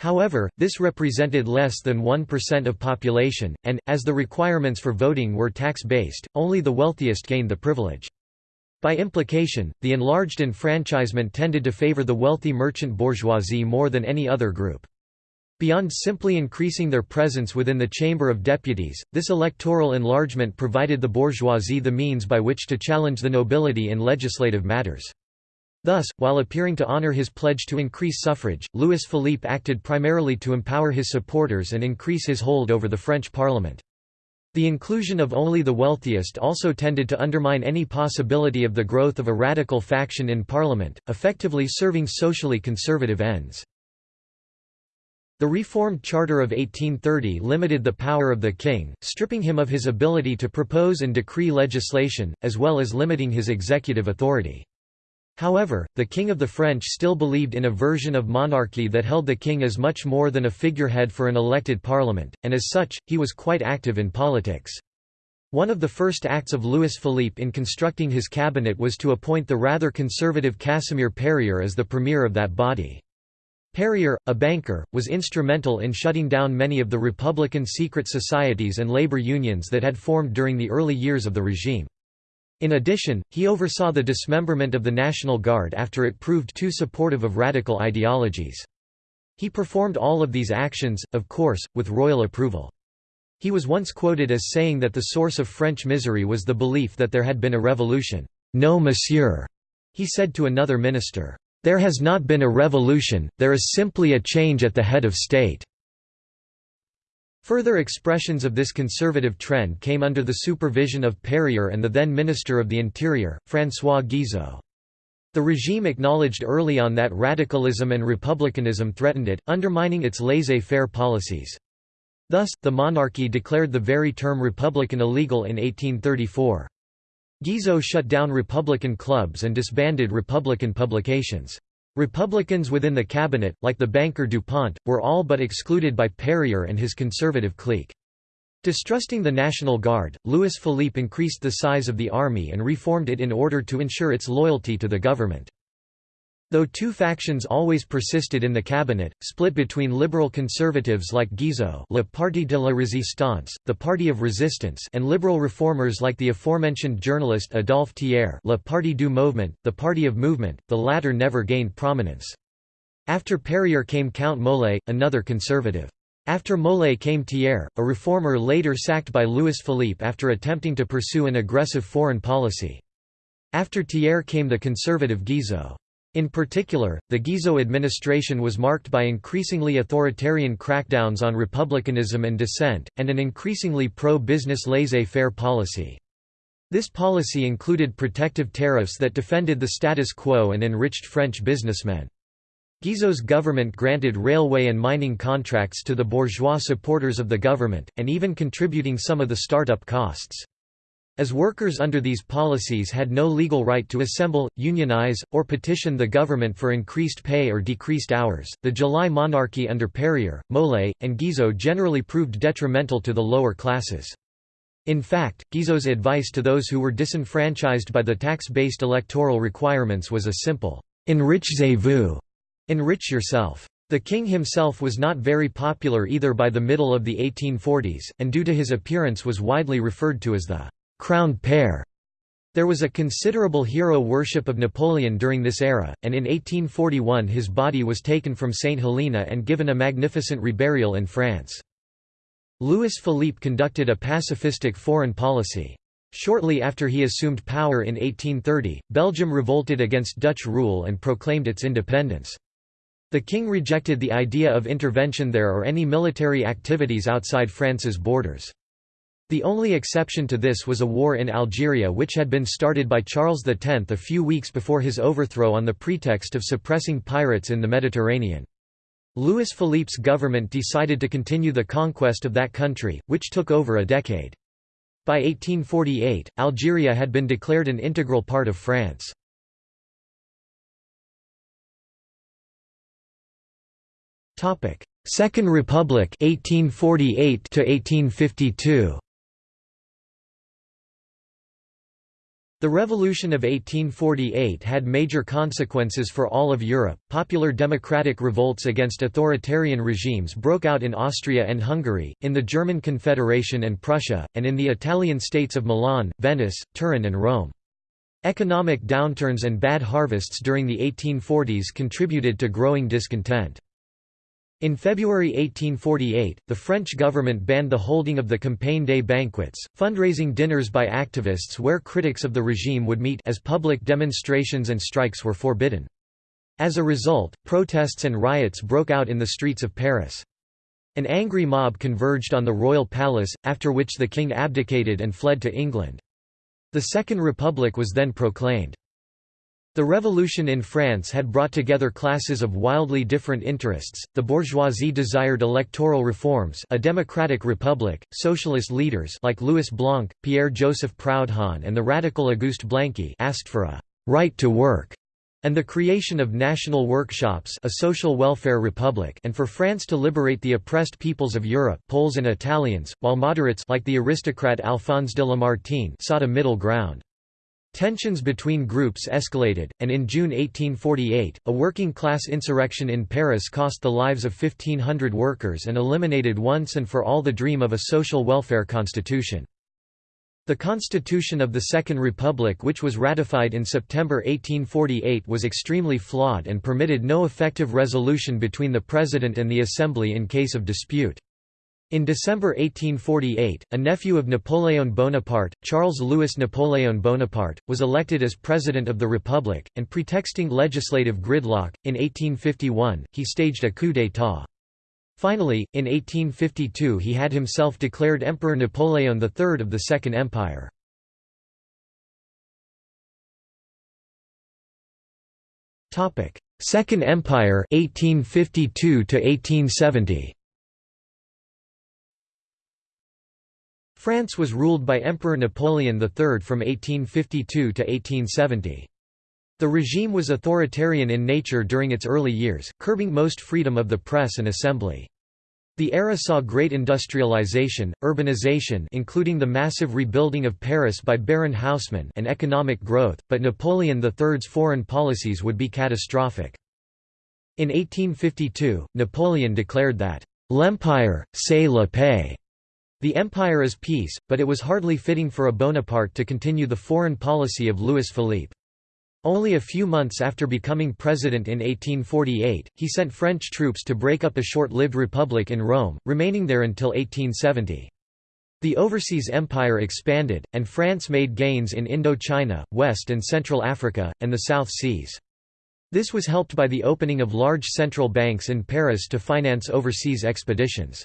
However, this represented less than 1% of population, and, as the requirements for voting were tax-based, only the wealthiest gained the privilege. By implication, the enlarged enfranchisement tended to favor the wealthy merchant bourgeoisie more than any other group. Beyond simply increasing their presence within the Chamber of Deputies, this electoral enlargement provided the bourgeoisie the means by which to challenge the nobility in legislative matters. Thus, while appearing to honor his pledge to increase suffrage, Louis Philippe acted primarily to empower his supporters and increase his hold over the French parliament. The inclusion of only the wealthiest also tended to undermine any possibility of the growth of a radical faction in parliament, effectively serving socially conservative ends. The Reformed Charter of 1830 limited the power of the king, stripping him of his ability to propose and decree legislation, as well as limiting his executive authority. However, the King of the French still believed in a version of monarchy that held the king as much more than a figurehead for an elected parliament, and as such, he was quite active in politics. One of the first acts of Louis Philippe in constructing his cabinet was to appoint the rather conservative Casimir Perier as the premier of that body. Perier, a banker, was instrumental in shutting down many of the Republican secret societies and labor unions that had formed during the early years of the regime. In addition, he oversaw the dismemberment of the National Guard after it proved too supportive of radical ideologies. He performed all of these actions, of course, with royal approval. He was once quoted as saying that the source of French misery was the belief that there had been a revolution. No monsieur, he said to another minister. There has not been a revolution, there is simply a change at the head of state." Further expressions of this conservative trend came under the supervision of Perier and the then Minister of the Interior, François Guizot. The regime acknowledged early on that radicalism and republicanism threatened it, undermining its laissez-faire policies. Thus, the monarchy declared the very term republican illegal in 1834. Guizot shut down Republican clubs and disbanded Republican publications. Republicans within the cabinet, like the banker Dupont, were all but excluded by Perier and his conservative clique. Distrusting the National Guard, Louis Philippe increased the size of the army and reformed it in order to ensure its loyalty to the government. Though two factions always persisted in the cabinet, split between liberal conservatives like Guizot Le Parti de la Résistance, the Party of Resistance and liberal reformers like the aforementioned journalist Adolphe Thiers Le Parti du Mouvement, the Party of Movement, the latter never gained prominence. After Perier came Count Molé, another conservative. After Molé came Thiers, a reformer later sacked by Louis Philippe after attempting to pursue an aggressive foreign policy. After Thiers came the conservative Guizot. In particular, the Guizot administration was marked by increasingly authoritarian crackdowns on republicanism and dissent, and an increasingly pro-business laissez-faire policy. This policy included protective tariffs that defended the status quo and enriched French businessmen. Guizot's government granted railway and mining contracts to the bourgeois supporters of the government, and even contributing some of the start-up costs. As workers under these policies had no legal right to assemble, unionize, or petition the government for increased pay or decreased hours, the July monarchy under Perier, Molé, and Guizot generally proved detrimental to the lower classes. In fact, Guizot's advice to those who were disenfranchised by the tax-based electoral requirements was a simple, enrichez-vous, enrich yourself. The king himself was not very popular either by the middle of the 1840s, and due to his appearance was widely referred to as the crowned pear. There was a considerable hero worship of Napoleon during this era, and in 1841 his body was taken from St. Helena and given a magnificent reburial in France. Louis Philippe conducted a pacifistic foreign policy. Shortly after he assumed power in 1830, Belgium revolted against Dutch rule and proclaimed its independence. The king rejected the idea of intervention there or any military activities outside France's borders. The only exception to this was a war in Algeria which had been started by Charles X a few weeks before his overthrow on the pretext of suppressing pirates in the Mediterranean. Louis Philippe's government decided to continue the conquest of that country, which took over a decade. By 1848, Algeria had been declared an integral part of France. Second Republic 1848 to 1852 The Revolution of 1848 had major consequences for all of Europe. Popular democratic revolts against authoritarian regimes broke out in Austria and Hungary, in the German Confederation and Prussia, and in the Italian states of Milan, Venice, Turin, and Rome. Economic downturns and bad harvests during the 1840s contributed to growing discontent. In February 1848, the French government banned the holding of the Campagne des banquets, fundraising dinners by activists where critics of the regime would meet as public demonstrations and strikes were forbidden. As a result, protests and riots broke out in the streets of Paris. An angry mob converged on the royal palace, after which the king abdicated and fled to England. The Second Republic was then proclaimed. The revolution in France had brought together classes of wildly different interests. The bourgeoisie desired electoral reforms, a democratic republic. Socialist leaders like Louis Blanc, Pierre-Joseph Proudhon, and the radical Auguste Blanqui asked for a right to work and the creation of national workshops a social welfare republic and for France to liberate the oppressed peoples of Europe Poles and Italians, while moderates like the aristocrat Alphonse de Lamartine sought a middle ground. Tensions between groups escalated, and in June 1848, a working-class insurrection in Paris cost the lives of 1,500 workers and eliminated once and for all the dream of a social welfare constitution. The constitution of the Second Republic which was ratified in September 1848 was extremely flawed and permitted no effective resolution between the President and the Assembly in case of dispute. In December 1848, a nephew of Napoleon Bonaparte, Charles-Louis Napoleon Bonaparte, was elected as President of the Republic, and pretexting legislative gridlock, in 1851, he staged a coup d'état. Finally, in 1852 he had himself declared Emperor Napoleon III of the Second Empire. Second Empire 1852 to 1870 France was ruled by Emperor Napoleon III from 1852 to 1870. The regime was authoritarian in nature during its early years, curbing most freedom of the press and assembly. The era saw great industrialization, urbanization including the massive rebuilding of Paris by Baron Haussmann and economic growth, but Napoleon III's foreign policies would be catastrophic. In 1852, Napoleon declared that, "'L'Empire, c'est la paix' The empire is peace, but it was hardly fitting for a Bonaparte to continue the foreign policy of Louis Philippe. Only a few months after becoming president in 1848, he sent French troops to break up a short-lived republic in Rome, remaining there until 1870. The overseas empire expanded, and France made gains in Indochina, West and Central Africa, and the South Seas. This was helped by the opening of large central banks in Paris to finance overseas expeditions.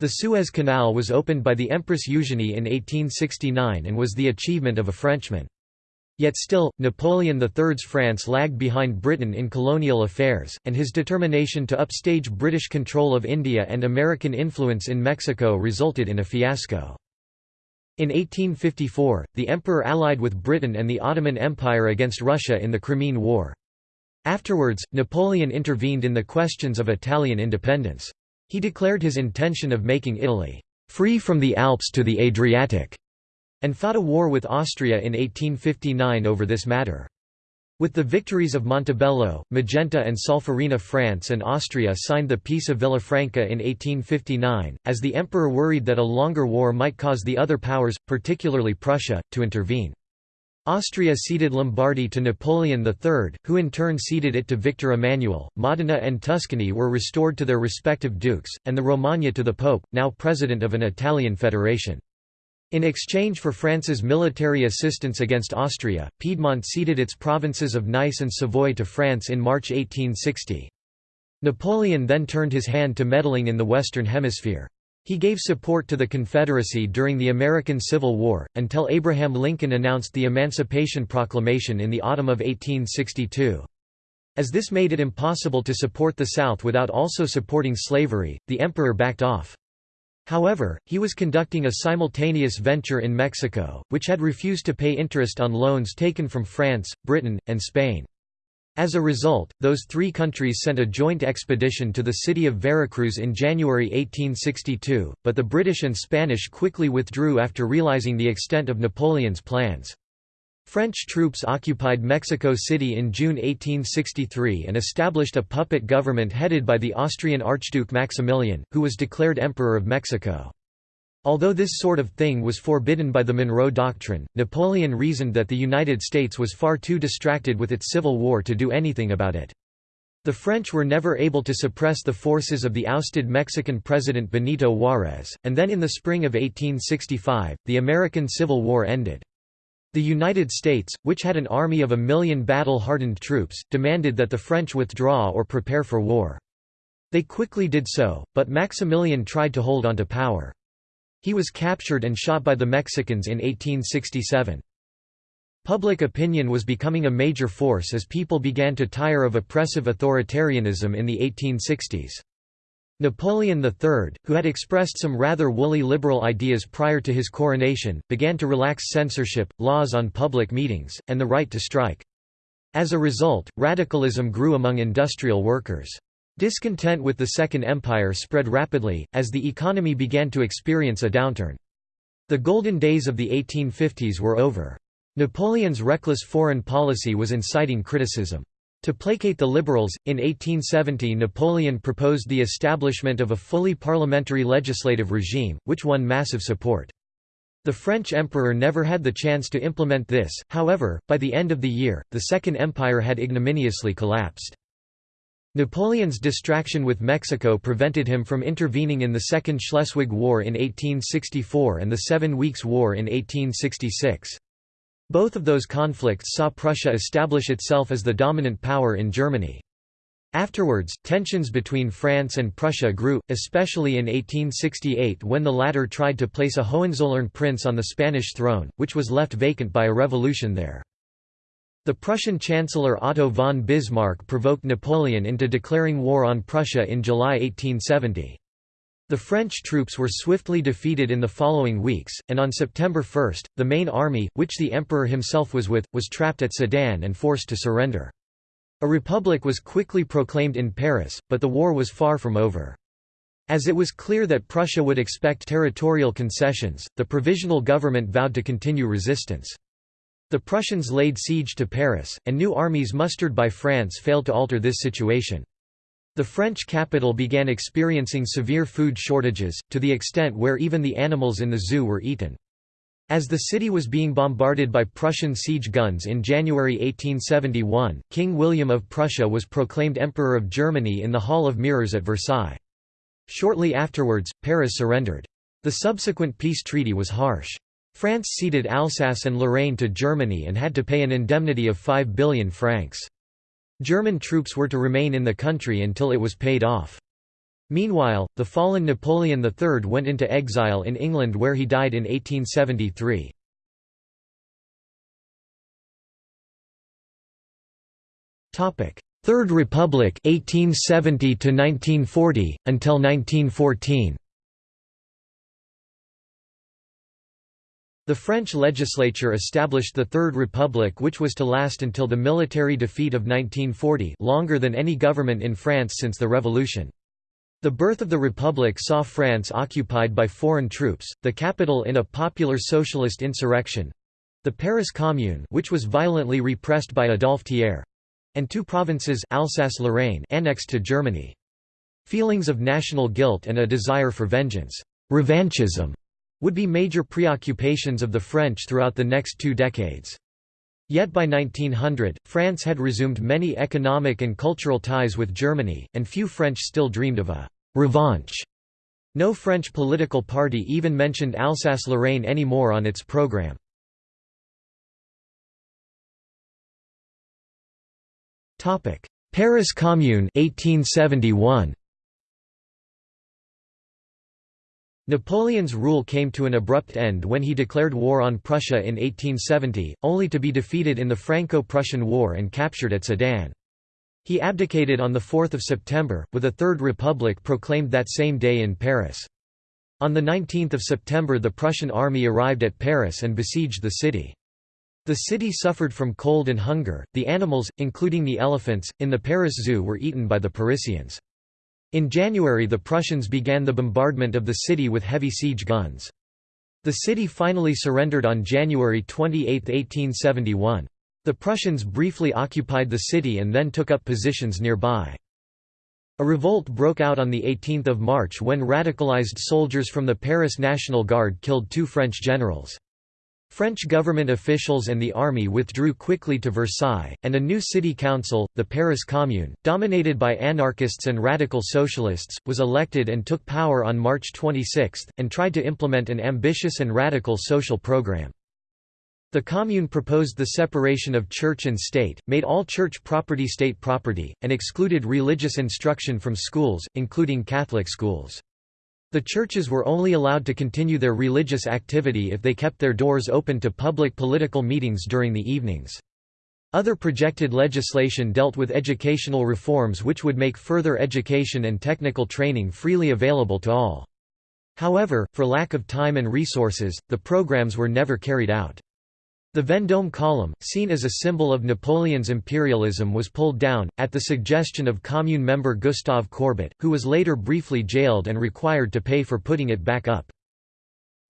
The Suez Canal was opened by the Empress Eugénie in 1869 and was the achievement of a Frenchman. Yet still, Napoleon III's France lagged behind Britain in colonial affairs, and his determination to upstage British control of India and American influence in Mexico resulted in a fiasco. In 1854, the emperor allied with Britain and the Ottoman Empire against Russia in the Crimean War. Afterwards, Napoleon intervened in the questions of Italian independence. He declared his intention of making Italy free from the Alps to the Adriatic, and fought a war with Austria in 1859 over this matter. With the victories of Montebello, Magenta and Solferino France and Austria signed the Peace of Villafranca in 1859, as the emperor worried that a longer war might cause the other powers, particularly Prussia, to intervene. Austria ceded Lombardy to Napoleon III, who in turn ceded it to Victor Emmanuel. Modena and Tuscany were restored to their respective dukes, and the Romagna to the Pope, now president of an Italian federation. In exchange for France's military assistance against Austria, Piedmont ceded its provinces of Nice and Savoy to France in March 1860. Napoleon then turned his hand to meddling in the Western Hemisphere. He gave support to the Confederacy during the American Civil War, until Abraham Lincoln announced the Emancipation Proclamation in the autumn of 1862. As this made it impossible to support the South without also supporting slavery, the emperor backed off. However, he was conducting a simultaneous venture in Mexico, which had refused to pay interest on loans taken from France, Britain, and Spain. As a result, those three countries sent a joint expedition to the city of Veracruz in January 1862, but the British and Spanish quickly withdrew after realizing the extent of Napoleon's plans. French troops occupied Mexico City in June 1863 and established a puppet government headed by the Austrian Archduke Maximilian, who was declared Emperor of Mexico. Although this sort of thing was forbidden by the Monroe Doctrine, Napoleon reasoned that the United States was far too distracted with its civil war to do anything about it. The French were never able to suppress the forces of the ousted Mexican president Benito Juárez, and then in the spring of 1865, the American Civil War ended. The United States, which had an army of a million battle-hardened troops, demanded that the French withdraw or prepare for war. They quickly did so, but Maximilian tried to hold onto power. He was captured and shot by the Mexicans in 1867. Public opinion was becoming a major force as people began to tire of oppressive authoritarianism in the 1860s. Napoleon III, who had expressed some rather woolly liberal ideas prior to his coronation, began to relax censorship, laws on public meetings, and the right to strike. As a result, radicalism grew among industrial workers. Discontent with the Second Empire spread rapidly, as the economy began to experience a downturn. The golden days of the 1850s were over. Napoleon's reckless foreign policy was inciting criticism. To placate the liberals, in 1870 Napoleon proposed the establishment of a fully parliamentary legislative regime, which won massive support. The French emperor never had the chance to implement this, however, by the end of the year, the Second Empire had ignominiously collapsed. Napoleon's distraction with Mexico prevented him from intervening in the Second Schleswig War in 1864 and the Seven Weeks' War in 1866. Both of those conflicts saw Prussia establish itself as the dominant power in Germany. Afterwards, tensions between France and Prussia grew, especially in 1868 when the latter tried to place a Hohenzollern prince on the Spanish throne, which was left vacant by a revolution there. The Prussian Chancellor Otto von Bismarck provoked Napoleon into declaring war on Prussia in July 1870. The French troops were swiftly defeated in the following weeks, and on September 1, the main army, which the emperor himself was with, was trapped at Sedan and forced to surrender. A republic was quickly proclaimed in Paris, but the war was far from over. As it was clear that Prussia would expect territorial concessions, the provisional government vowed to continue resistance. The Prussians laid siege to Paris, and new armies mustered by France failed to alter this situation. The French capital began experiencing severe food shortages, to the extent where even the animals in the zoo were eaten. As the city was being bombarded by Prussian siege guns in January 1871, King William of Prussia was proclaimed Emperor of Germany in the Hall of Mirrors at Versailles. Shortly afterwards, Paris surrendered. The subsequent peace treaty was harsh. France ceded Alsace and Lorraine to Germany and had to pay an indemnity of 5 billion francs. German troops were to remain in the country until it was paid off. Meanwhile, the fallen Napoleon III went into exile in England where he died in 1873. Third Republic 1870 to 1940 until 1914 The French legislature established the Third Republic which was to last until the military defeat of 1940 longer than any government in France since the Revolution. The birth of the Republic saw France occupied by foreign troops, the capital in a popular socialist insurrection—the Paris Commune which was violently repressed by Adolphe Thiers—and two provinces Alsace-Lorraine annexed to Germany. Feelings of national guilt and a desire for vengeance revanchism would be major preoccupations of the French throughout the next two decades. Yet by 1900, France had resumed many economic and cultural ties with Germany, and few French still dreamed of a «revanche». No French political party even mentioned Alsace-Lorraine anymore on its program. Paris Commune 1871. Napoleon's rule came to an abrupt end when he declared war on Prussia in 1870, only to be defeated in the Franco-Prussian War and captured at Sedan. He abdicated on 4 September, with a Third Republic proclaimed that same day in Paris. On 19 September the Prussian army arrived at Paris and besieged the city. The city suffered from cold and hunger, the animals, including the elephants, in the Paris Zoo were eaten by the Parisians. In January the Prussians began the bombardment of the city with heavy siege guns. The city finally surrendered on January 28, 1871. The Prussians briefly occupied the city and then took up positions nearby. A revolt broke out on 18 March when radicalized soldiers from the Paris National Guard killed two French generals. French government officials and the army withdrew quickly to Versailles, and a new city council, the Paris Commune, dominated by anarchists and radical socialists, was elected and took power on March 26, and tried to implement an ambitious and radical social program. The Commune proposed the separation of church and state, made all church property state property, and excluded religious instruction from schools, including Catholic schools. The churches were only allowed to continue their religious activity if they kept their doors open to public political meetings during the evenings. Other projected legislation dealt with educational reforms which would make further education and technical training freely available to all. However, for lack of time and resources, the programs were never carried out. The Vendôme column, seen as a symbol of Napoleon's imperialism was pulled down, at the suggestion of Commune member Gustave Courbet, who was later briefly jailed and required to pay for putting it back up.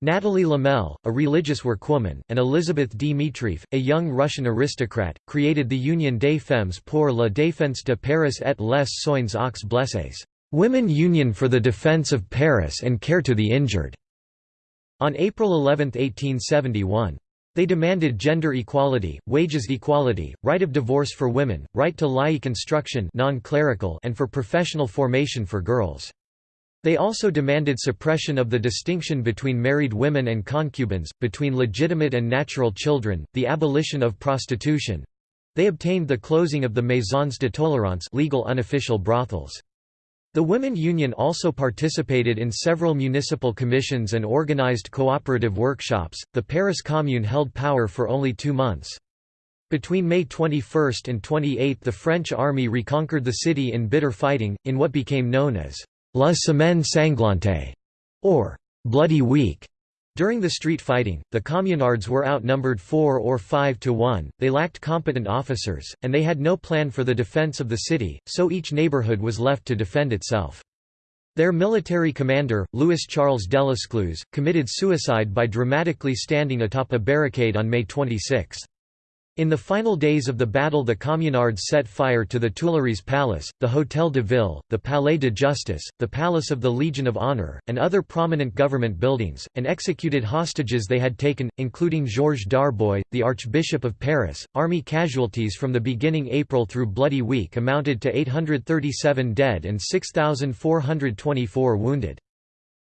Nathalie Lemel, a religious workwoman, and Elizabeth Dmitrieff, a young Russian aristocrat, created the Union des Femmes pour la défense de Paris et les soins aux blessés, Women Union for the Defense of Paris and Care to the Injured, on April 11, 1871. They demanded gender equality, wages equality, right of divorce for women, right to laïque instruction non-clerical and for professional formation for girls. They also demanded suppression of the distinction between married women and concubines, between legitimate and natural children, the abolition of prostitution. They obtained the closing of the maisons de tolérance legal unofficial brothels. The Women Union also participated in several municipal commissions and organized cooperative workshops. The Paris Commune held power for only two months. Between May 21 and 28 the French army reconquered the city in bitter fighting, in what became known as La Semaine Sanglante, or Bloody Week. During the street fighting, the communards were outnumbered 4 or 5 to 1, they lacked competent officers, and they had no plan for the defense of the city, so each neighborhood was left to defend itself. Their military commander, Louis-Charles Delescluze, committed suicide by dramatically standing atop a barricade on May 26. In the final days of the battle the Communards set fire to the Tuileries Palace, the Hôtel de Ville, the Palais de Justice, the Palace of the Legion of Honor, and other prominent government buildings, and executed hostages they had taken, including Georges Darboy, the Archbishop of Paris. Army casualties from the beginning April through Bloody Week amounted to 837 dead and 6,424 wounded.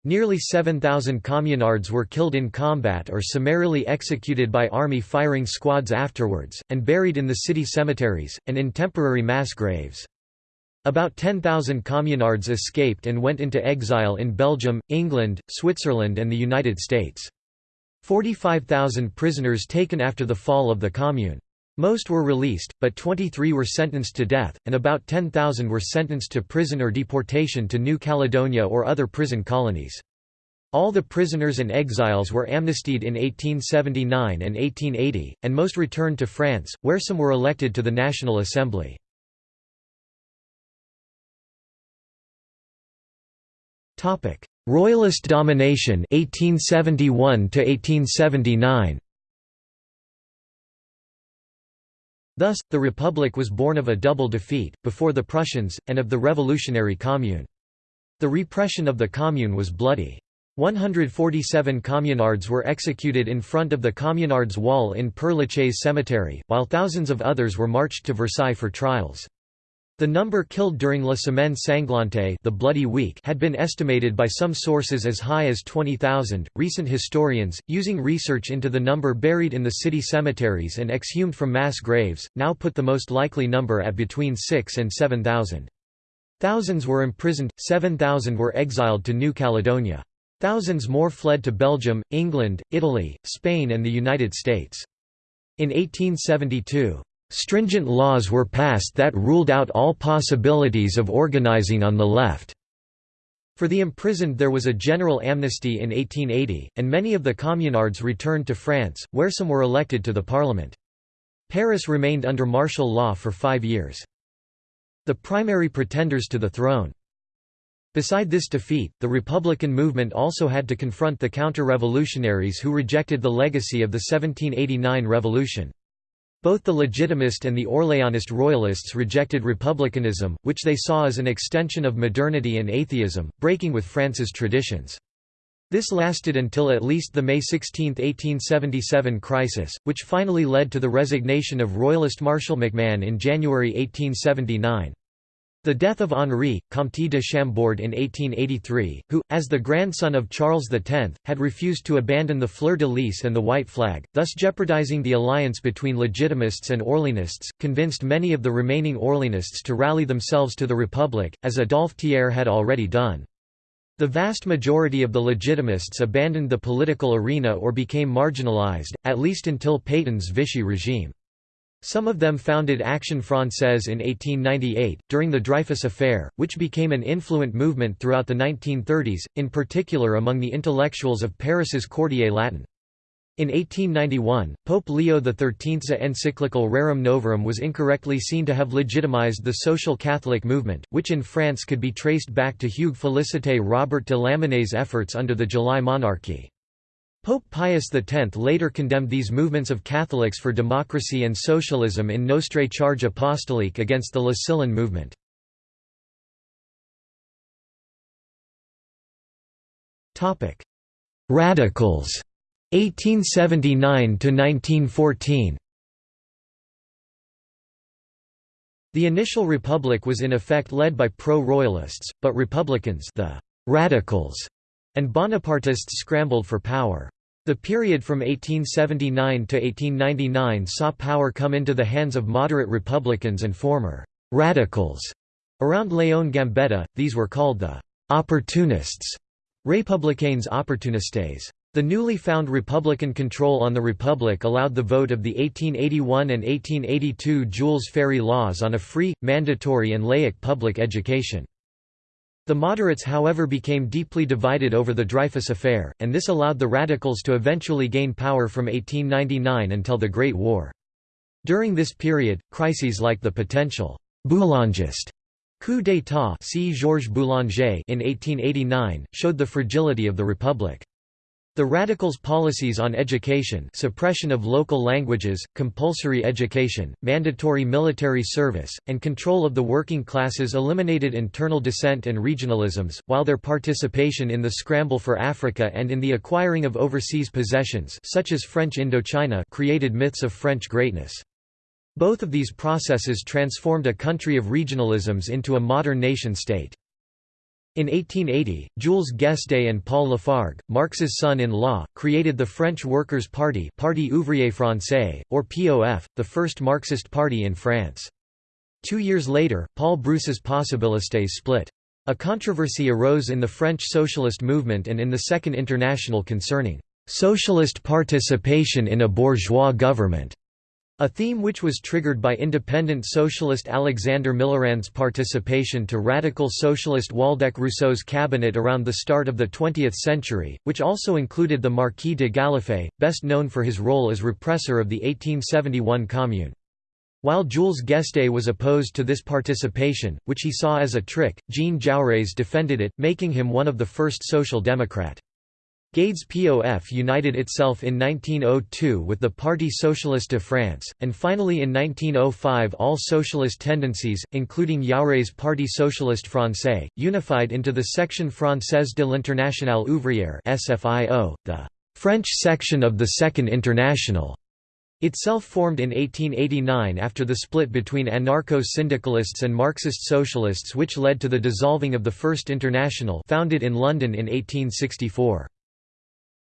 Nearly 7,000 communards were killed in combat or summarily executed by army firing squads afterwards, and buried in the city cemeteries, and in temporary mass graves. About 10,000 communards escaped and went into exile in Belgium, England, Switzerland and the United States. 45,000 prisoners taken after the fall of the Commune. Most were released, but 23 were sentenced to death, and about 10,000 were sentenced to prison or deportation to New Caledonia or other prison colonies. All the prisoners and exiles were amnestied in 1879 and 1880, and most returned to France, where some were elected to the National Assembly. Royalist domination 1871 to 1879 Thus, the Republic was born of a double defeat, before the Prussians, and of the revolutionary Commune. The repression of the Commune was bloody. 147 communards were executed in front of the Communards Wall in Père Lachaise cemetery, while thousands of others were marched to Versailles for trials. The number killed during La Semaine Sanglante the Bloody Week had been estimated by some sources as high as 20,000. Recent historians, using research into the number buried in the city cemeteries and exhumed from mass graves, now put the most likely number at between 6 and 7,000. Thousands were imprisoned, 7,000 were exiled to New Caledonia. Thousands more fled to Belgium, England, Italy, Spain and the United States. In 1872, Stringent laws were passed that ruled out all possibilities of organizing on the left. For the imprisoned there was a general amnesty in 1880, and many of the communards returned to France, where some were elected to the parliament. Paris remained under martial law for five years. The primary pretenders to the throne. Beside this defeat, the Republican movement also had to confront the counter-revolutionaries who rejected the legacy of the 1789 revolution. Both the Legitimist and the Orléanist royalists rejected republicanism, which they saw as an extension of modernity and atheism, breaking with France's traditions. This lasted until at least the May 16, 1877 crisis, which finally led to the resignation of Royalist Marshal MacMahon in January 1879. The death of Henri, Comte de Chambord in 1883, who, as the grandson of Charles X, had refused to abandon the fleur-de-lis and the white flag, thus jeopardizing the alliance between Legitimists and Orleanists, convinced many of the remaining Orleanists to rally themselves to the Republic, as Adolphe Thiers had already done. The vast majority of the Legitimists abandoned the political arena or became marginalized, at least until Pétain's Vichy regime. Some of them founded Action Française in 1898, during the Dreyfus Affair, which became an influent movement throughout the 1930s, in particular among the intellectuals of Paris's Quartier Latin. In 1891, Pope Leo XIII's encyclical Rerum Novarum was incorrectly seen to have legitimized the social Catholic movement, which in France could be traced back to Hugues Félicité Robert de Lamennais' efforts under the July monarchy. Pope Pius X later condemned these movements of Catholics for democracy and socialism in Notre Charge Apostolique against the Le Sillon movement. Radicals 1879 to 1914 The initial republic was in effect led by pro-royalists, but republicans the radicals and Bonapartists scrambled for power. The period from 1879 to 1899 saw power come into the hands of moderate Republicans and former «radicals» around Léon Gambetta, these were called the «opportunists» Républicains opportunistes. The newly found Republican control on the Republic allowed the vote of the 1881 and 1882 Jules Ferry laws on a free, mandatory and laic public education. The moderates however became deeply divided over the Dreyfus Affair, and this allowed the radicals to eventually gain power from 1899 until the Great War. During this period, crises like the potential «boulangist» coup d'état in 1889, showed the fragility of the Republic. The Radicals' policies on education suppression of local languages, compulsory education, mandatory military service, and control of the working classes eliminated internal dissent and regionalisms, while their participation in the scramble for Africa and in the acquiring of overseas possessions such as French Indochina created myths of French greatness. Both of these processes transformed a country of regionalisms into a modern nation-state. In 1880, Jules Guesde and Paul Lafargue, Marx's son-in-law, created the French Workers' Party Parti Ouvrier Français, or POF, the first Marxist party in France. Two years later, Paul Brousse's Possibilistes split. A controversy arose in the French socialist movement and in the Second International concerning «socialist participation in a bourgeois government». A theme which was triggered by independent socialist Alexander Millerand's participation to radical socialist Waldeck Rousseau's cabinet around the start of the 20th century, which also included the Marquis de Galliffet, best known for his role as repressor of the 1871 Commune. While Jules Guesde was opposed to this participation, which he saw as a trick, Jean Jaurès defended it, making him one of the first social democrat. Guesde's POF united itself in 1902 with the Parti Socialiste de France, and finally in 1905 all socialist tendencies, including Jaurès's Parti Socialiste Français, unified into the Section Française de l'Internationale Ouvrière SFIO, the French section of the Second International. Itself formed in 1889 after the split between anarcho-syndicalists and Marxist socialists which led to the dissolving of the First International founded in London in 1864.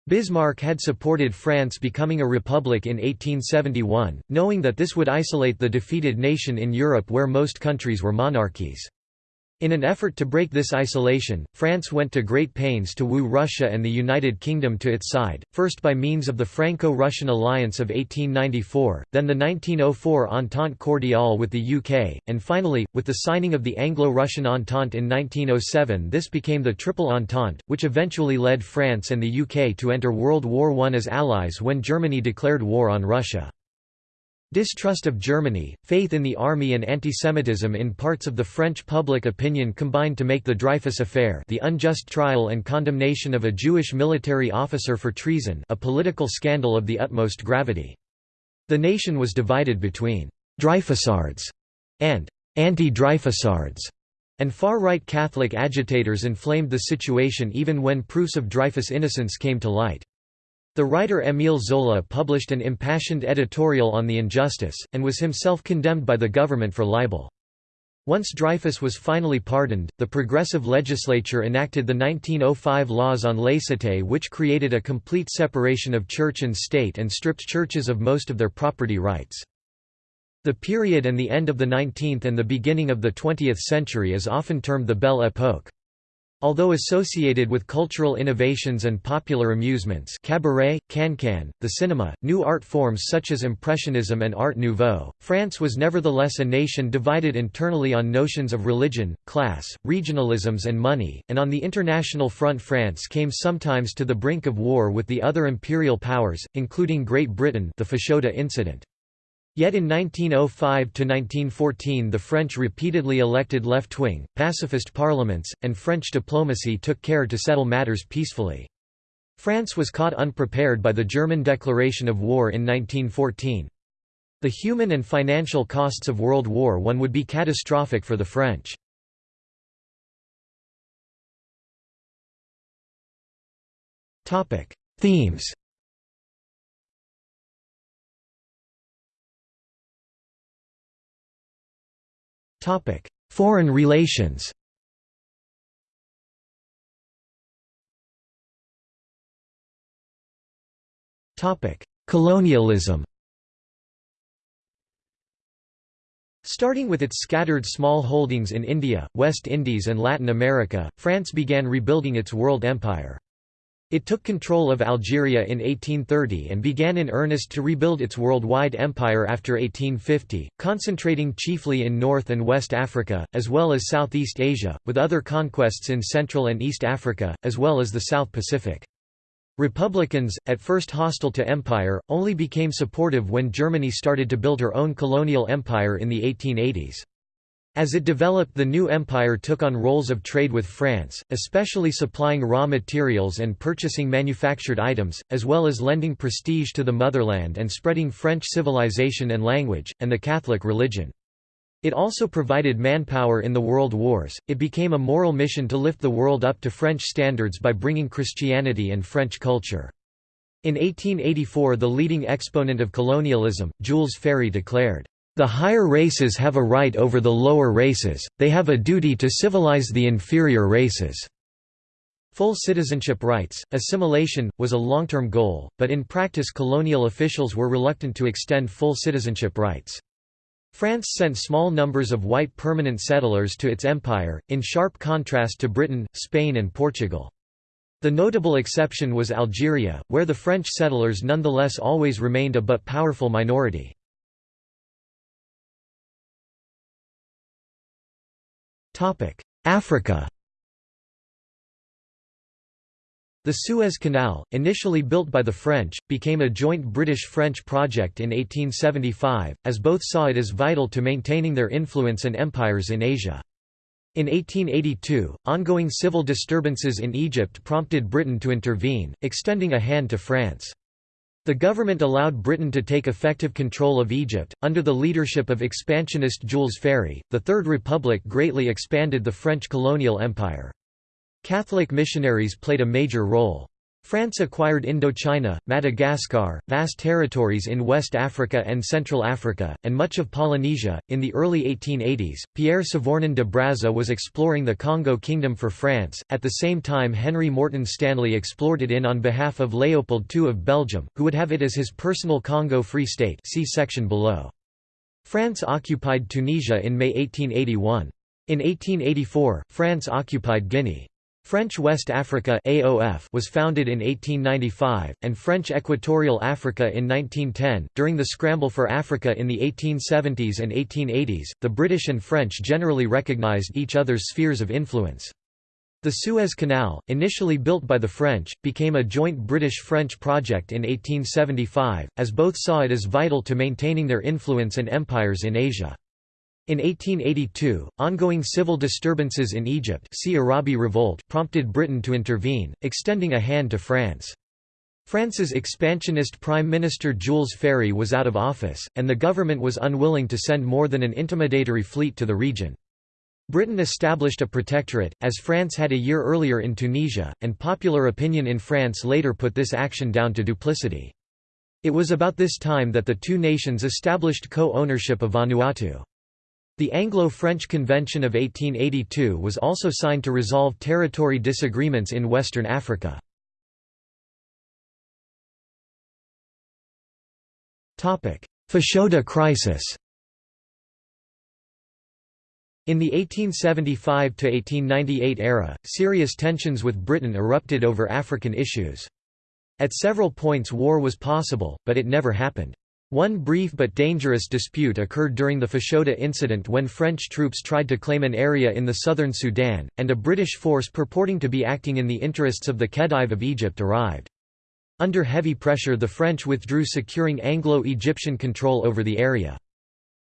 Bismarck had supported France becoming a republic in 1871, knowing that this would isolate the defeated nation in Europe where most countries were monarchies. In an effort to break this isolation, France went to great pains to woo Russia and the United Kingdom to its side, first by means of the Franco-Russian alliance of 1894, then the 1904 Entente Cordiale with the UK, and finally, with the signing of the Anglo-Russian Entente in 1907 this became the Triple Entente, which eventually led France and the UK to enter World War I as allies when Germany declared war on Russia. Distrust of Germany, faith in the army and antisemitism in parts of the French public opinion combined to make the Dreyfus Affair the unjust trial and condemnation of a Jewish military officer for treason a political scandal of the utmost gravity. The nation was divided between «Dreyfusards» and «anti-Dreyfusards», and far-right Catholic agitators inflamed the situation even when proofs of Dreyfus' innocence came to light. The writer Émile Zola published an impassioned editorial on the injustice, and was himself condemned by the government for libel. Once Dreyfus was finally pardoned, the progressive legislature enacted the 1905 laws on laïcité which created a complete separation of church and state and stripped churches of most of their property rights. The period and the end of the 19th and the beginning of the 20th century is often termed the Belle Époque. Although associated with cultural innovations and popular amusements cabaret, cancan, the cinema, new art forms such as Impressionism and Art Nouveau, France was nevertheless a nation divided internally on notions of religion, class, regionalisms and money, and on the international front France came sometimes to the brink of war with the other imperial powers, including Great Britain the Fashoda incident. Yet in 1905–1914 the French repeatedly elected left-wing, pacifist parliaments, and French diplomacy took care to settle matters peacefully. France was caught unprepared by the German declaration of war in 1914. The human and financial costs of World War I would be catastrophic for the French. Themes Foreign relations. Colonialism. Starting with its scattered small holdings in India, West Indies and Latin America, France began rebuilding its world empire. It took control of Algeria in 1830 and began in earnest to rebuild its worldwide empire after 1850, concentrating chiefly in North and West Africa, as well as Southeast Asia, with other conquests in Central and East Africa, as well as the South Pacific. Republicans, at first hostile to empire, only became supportive when Germany started to build her own colonial empire in the 1880s. As it developed the new empire took on roles of trade with France, especially supplying raw materials and purchasing manufactured items, as well as lending prestige to the motherland and spreading French civilization and language, and the Catholic religion. It also provided manpower in the world wars. It became a moral mission to lift the world up to French standards by bringing Christianity and French culture. In 1884 the leading exponent of colonialism, Jules Ferry declared, the higher races have a right over the lower races, they have a duty to civilize the inferior races. Full citizenship rights, assimilation, was a long-term goal, but in practice colonial officials were reluctant to extend full citizenship rights. France sent small numbers of white permanent settlers to its empire, in sharp contrast to Britain, Spain and Portugal. The notable exception was Algeria, where the French settlers nonetheless always remained a but powerful minority. Africa The Suez Canal, initially built by the French, became a joint British-French project in 1875, as both saw it as vital to maintaining their influence and empires in Asia. In 1882, ongoing civil disturbances in Egypt prompted Britain to intervene, extending a hand to France. The government allowed Britain to take effective control of Egypt. Under the leadership of expansionist Jules Ferry, the Third Republic greatly expanded the French colonial empire. Catholic missionaries played a major role. France acquired Indochina, Madagascar, vast territories in West Africa and Central Africa, and much of Polynesia. In the early 1880s, Pierre Savorgnan de Brazza was exploring the Congo Kingdom for France, at the same time Henry Morton Stanley explored it in on behalf of Leopold II of Belgium, who would have it as his personal Congo Free State see section below. France occupied Tunisia in May 1881. In 1884, France occupied Guinea. French West Africa AOF was founded in 1895, and French Equatorial Africa in 1910. During the scramble for Africa in the 1870s and 1880s, the British and French generally recognized each other's spheres of influence. The Suez Canal, initially built by the French, became a joint British-French project in 1875, as both saw it as vital to maintaining their influence and empires in Asia. In 1882, ongoing civil disturbances in Egypt see Arabi Revolt prompted Britain to intervene, extending a hand to France. France's expansionist Prime Minister Jules Ferry was out of office, and the government was unwilling to send more than an intimidatory fleet to the region. Britain established a protectorate, as France had a year earlier in Tunisia, and popular opinion in France later put this action down to duplicity. It was about this time that the two nations established co-ownership of Vanuatu. The Anglo-French Convention of 1882 was also signed to resolve territory disagreements in Western Africa. Fashoda crisis In the 1875–1898 era, serious tensions with Britain erupted over African issues. At several points war was possible, but it never happened. One brief but dangerous dispute occurred during the Fashoda incident when French troops tried to claim an area in the southern Sudan, and a British force purporting to be acting in the interests of the Khedive of Egypt arrived. Under heavy pressure the French withdrew securing Anglo-Egyptian control over the area.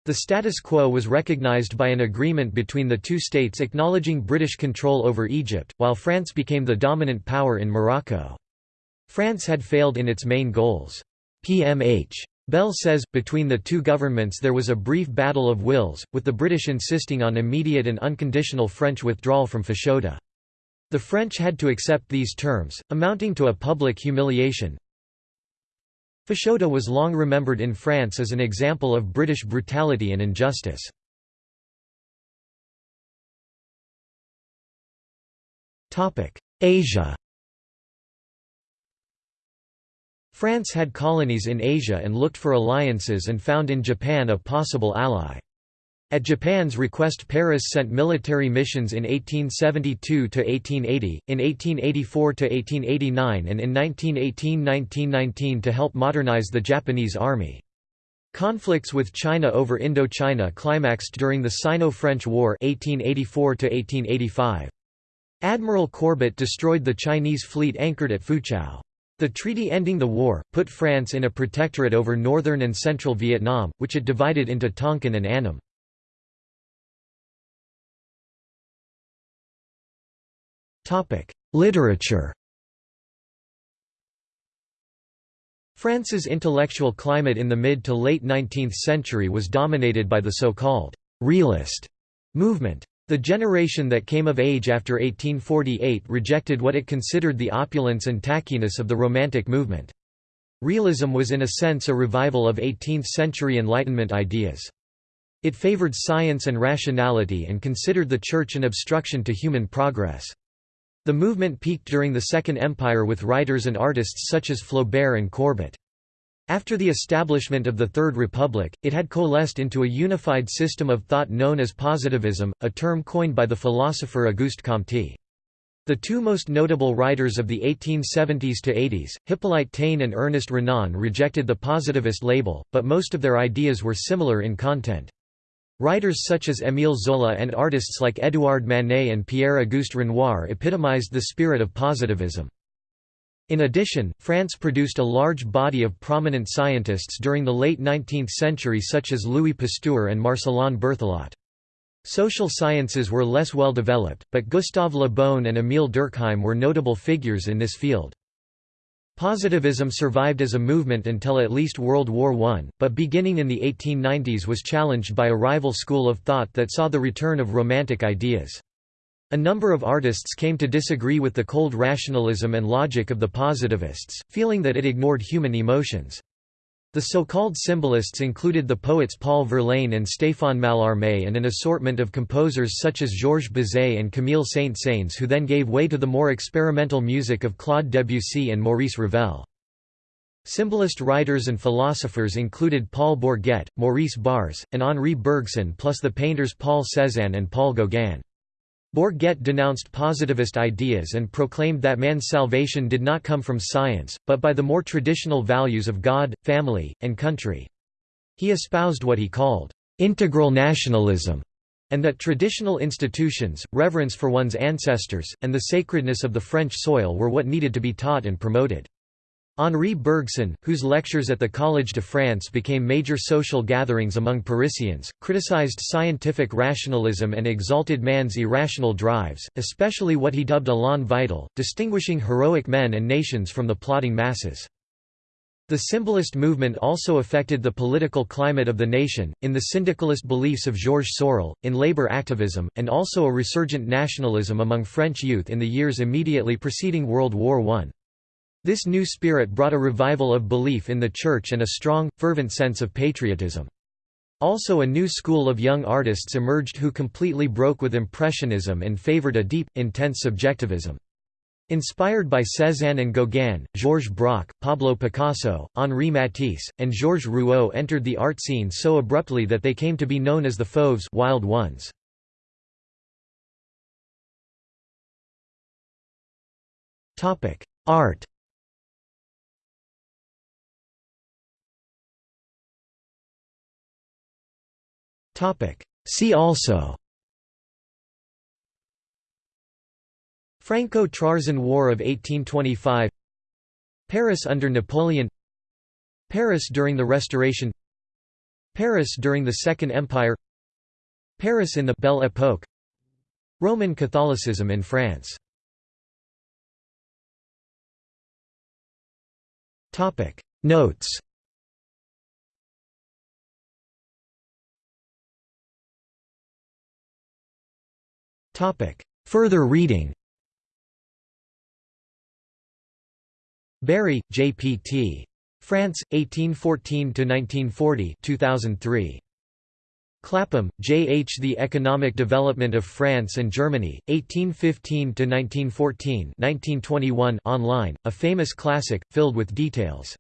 The status quo was recognized by an agreement between the two states acknowledging British control over Egypt, while France became the dominant power in Morocco. France had failed in its main goals. PMH. Bell says, between the two governments there was a brief battle of wills, with the British insisting on immediate and unconditional French withdrawal from Fashoda. The French had to accept these terms, amounting to a public humiliation. Fashoda was long remembered in France as an example of British brutality and injustice. Asia France had colonies in Asia and looked for alliances and found in Japan a possible ally. At Japan's request Paris sent military missions in 1872–1880, in 1884–1889 and in 1918–1919 to help modernize the Japanese army. Conflicts with China over Indochina climaxed during the Sino-French War 1884 -1885. Admiral Courbet destroyed the Chinese fleet anchored at Foochow. The treaty ending the war, put France in a protectorate over northern and central Vietnam, which it divided into Tonkin and Annam. Literature France's intellectual climate in the mid to late 19th century was dominated by the so-called «realist» movement. The generation that came of age after 1848 rejected what it considered the opulence and tackiness of the Romantic movement. Realism was in a sense a revival of 18th-century Enlightenment ideas. It favored science and rationality and considered the Church an obstruction to human progress. The movement peaked during the Second Empire with writers and artists such as Flaubert and Courbet. After the establishment of the Third Republic, it had coalesced into a unified system of thought known as positivism, a term coined by the philosopher Auguste Comte. The two most notable writers of the 1870s to 80s, Hippolyte Taine and Ernest Renan rejected the positivist label, but most of their ideas were similar in content. Writers such as Émile Zola and artists like Édouard Manet and Pierre-Auguste Renoir epitomized the spirit of positivism. In addition, France produced a large body of prominent scientists during the late 19th century such as Louis Pasteur and Marcelin Berthelot. Social sciences were less well developed, but Gustave Le Bon and Émile Durkheim were notable figures in this field. Positivism survived as a movement until at least World War I, but beginning in the 1890s was challenged by a rival school of thought that saw the return of Romantic ideas. A number of artists came to disagree with the cold rationalism and logic of the positivists, feeling that it ignored human emotions. The so-called symbolists included the poets Paul Verlaine and Stéphane Mallarmé and an assortment of composers such as Georges Bizet and Camille Saint-Saëns who then gave way to the more experimental music of Claude Debussy and Maurice Ravel. Symbolist writers and philosophers included Paul Bourget, Maurice Barrès, and Henri Bergson plus the painters Paul Cézanne and Paul Gauguin. Bourget denounced positivist ideas and proclaimed that man's salvation did not come from science, but by the more traditional values of God, family, and country. He espoused what he called, "...integral nationalism", and that traditional institutions, reverence for one's ancestors, and the sacredness of the French soil were what needed to be taught and promoted. Henri Bergson, whose lectures at the Collège de France became major social gatherings among Parisians, criticized scientific rationalism and exalted man's irrational drives, especially what he dubbed élan vital, distinguishing heroic men and nations from the plodding masses. The symbolist movement also affected the political climate of the nation, in the syndicalist beliefs of Georges Sorel, in labor activism, and also a resurgent nationalism among French youth in the years immediately preceding World War I. This new spirit brought a revival of belief in the Church and a strong, fervent sense of patriotism. Also a new school of young artists emerged who completely broke with Impressionism and favored a deep, intense subjectivism. Inspired by Cézanne and Gauguin, Georges Braque, Pablo Picasso, Henri Matisse, and Georges Rouault entered the art scene so abruptly that they came to be known as the Fauves wild ones. Art See also. Franco-Trarzan War of 1825 Paris under Napoleon. Paris during the Restoration. Paris during the Second Empire. Paris in the Belle Époque Roman Catholicism in France. Notes Further reading Bury, J. P. T. France, 1814–1940 2003. Clapham, J. H. The Economic Development of France and Germany, 1815–1914 online, a famous classic, filled with details.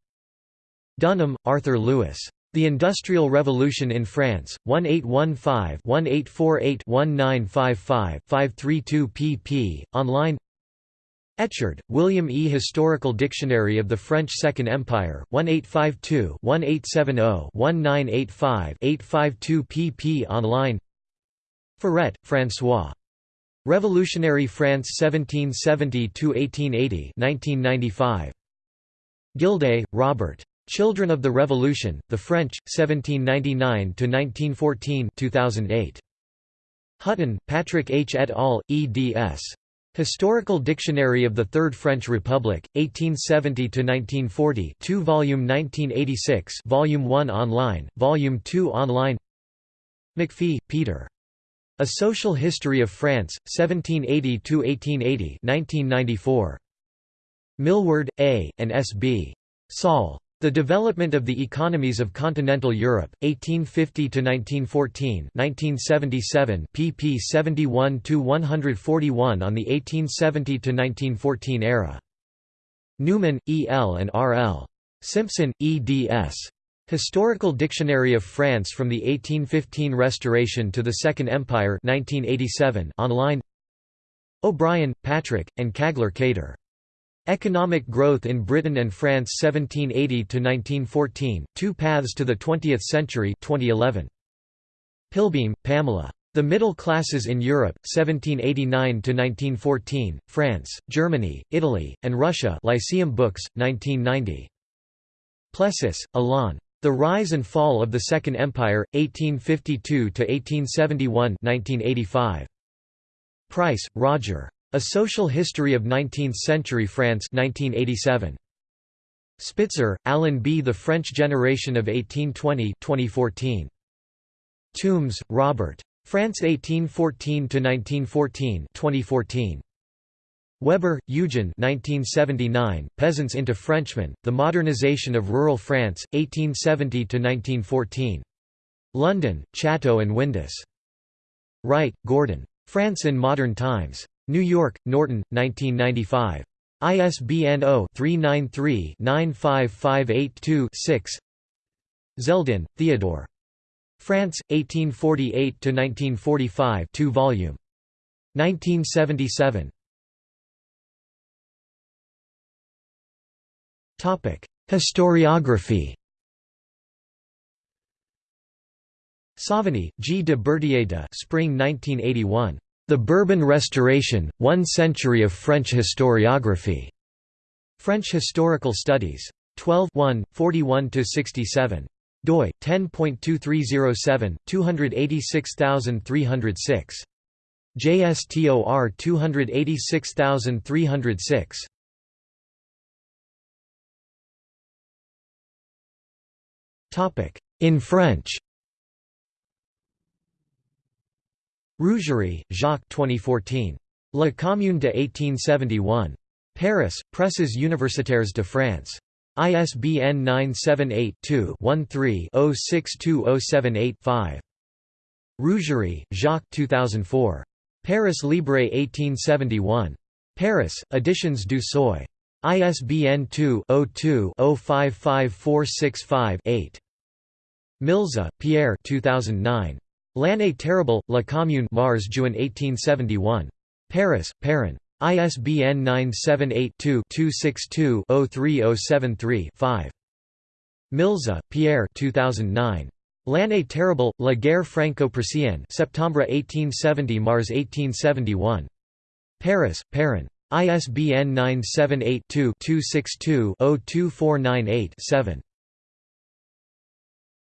Dunham, Arthur Lewis. The Industrial Revolution in France, 1815-1848-1955-532 pp. Online Echard, William E. Historical Dictionary of the French Second Empire, 1852-1870-1985-852 pp. Online Furet, François. Revolutionary France 1770–1880 1995. Gildea, Robert. Children of the Revolution, The French, 1799–1914 2008. Hutton, Patrick H. et al., eds. Historical Dictionary of the Third French Republic, 1870–1940 2 volume 1986 Volume 1 online, Volume 2 online McPhee, Peter. A Social History of France, 1780–1880 1994. Milward, A., and S. B. Saul. The Development of the Economies of Continental Europe, 1850–1914 1977 pp 71–141 on the 1870–1914 era. Newman, E. L. and R. L. Simpson, eds. Historical Dictionary of France from the 1815 Restoration to the Second Empire 1987 online O'Brien, Patrick, and Caglar Keyder. Economic Growth in Britain and France 1780–1914, Two Paths to the Twentieth Century 2011. Pilbeam, Pamela. The Middle Classes in Europe, 1789–1914, France, Germany, Italy, and Russia Lyceum Books, 1990. Plessis, Alain. The Rise and Fall of the Second Empire, 1852–1871 1985. Price, Roger. A Social History of Nineteenth-Century France 1987. Spitzer, Alan B. The French Generation of 1820 2014. Tombs, Robert. France 1814–1914 2014. Weber, Eugen 1979, Peasants into Frenchmen, The Modernization of Rural France, 1870–1914. London, Chatto and Windus. Wright, Gordon. France in Modern Times. New York, Norton, 1995. ISBN 0-393-95582-6 Zeldin, Theodore. France, 1848–1945 2 volume. 1977. Historiography Sauvigny, G. de Bertier Spring 1981. The Bourbon Restoration, One Century of French Historiography. French Historical Studies. 12 41–67. doi, 10.2307, 286306. JSTOR 286306. In French Rougerie, Jacques 2014. La Commune de 1871. Paris, Presses universitaires de France. ISBN 978-2-13-062078-5. Rougerie, Jacques 2004. Paris Libre 1871. Paris, Editions du Seuil. ISBN 2-02-055465-8. Milza, Pierre 2009. L'année terrible, La Commune Mars Juin 1871. Paris, Perrin. ISBN 978-2-262-03073-5. Milza, Pierre 2009. L'année terrible, La guerre franco-prussienne Septembre 1870 Mars 1871. Paris, Perrin. ISBN 978 2 262 02498 7.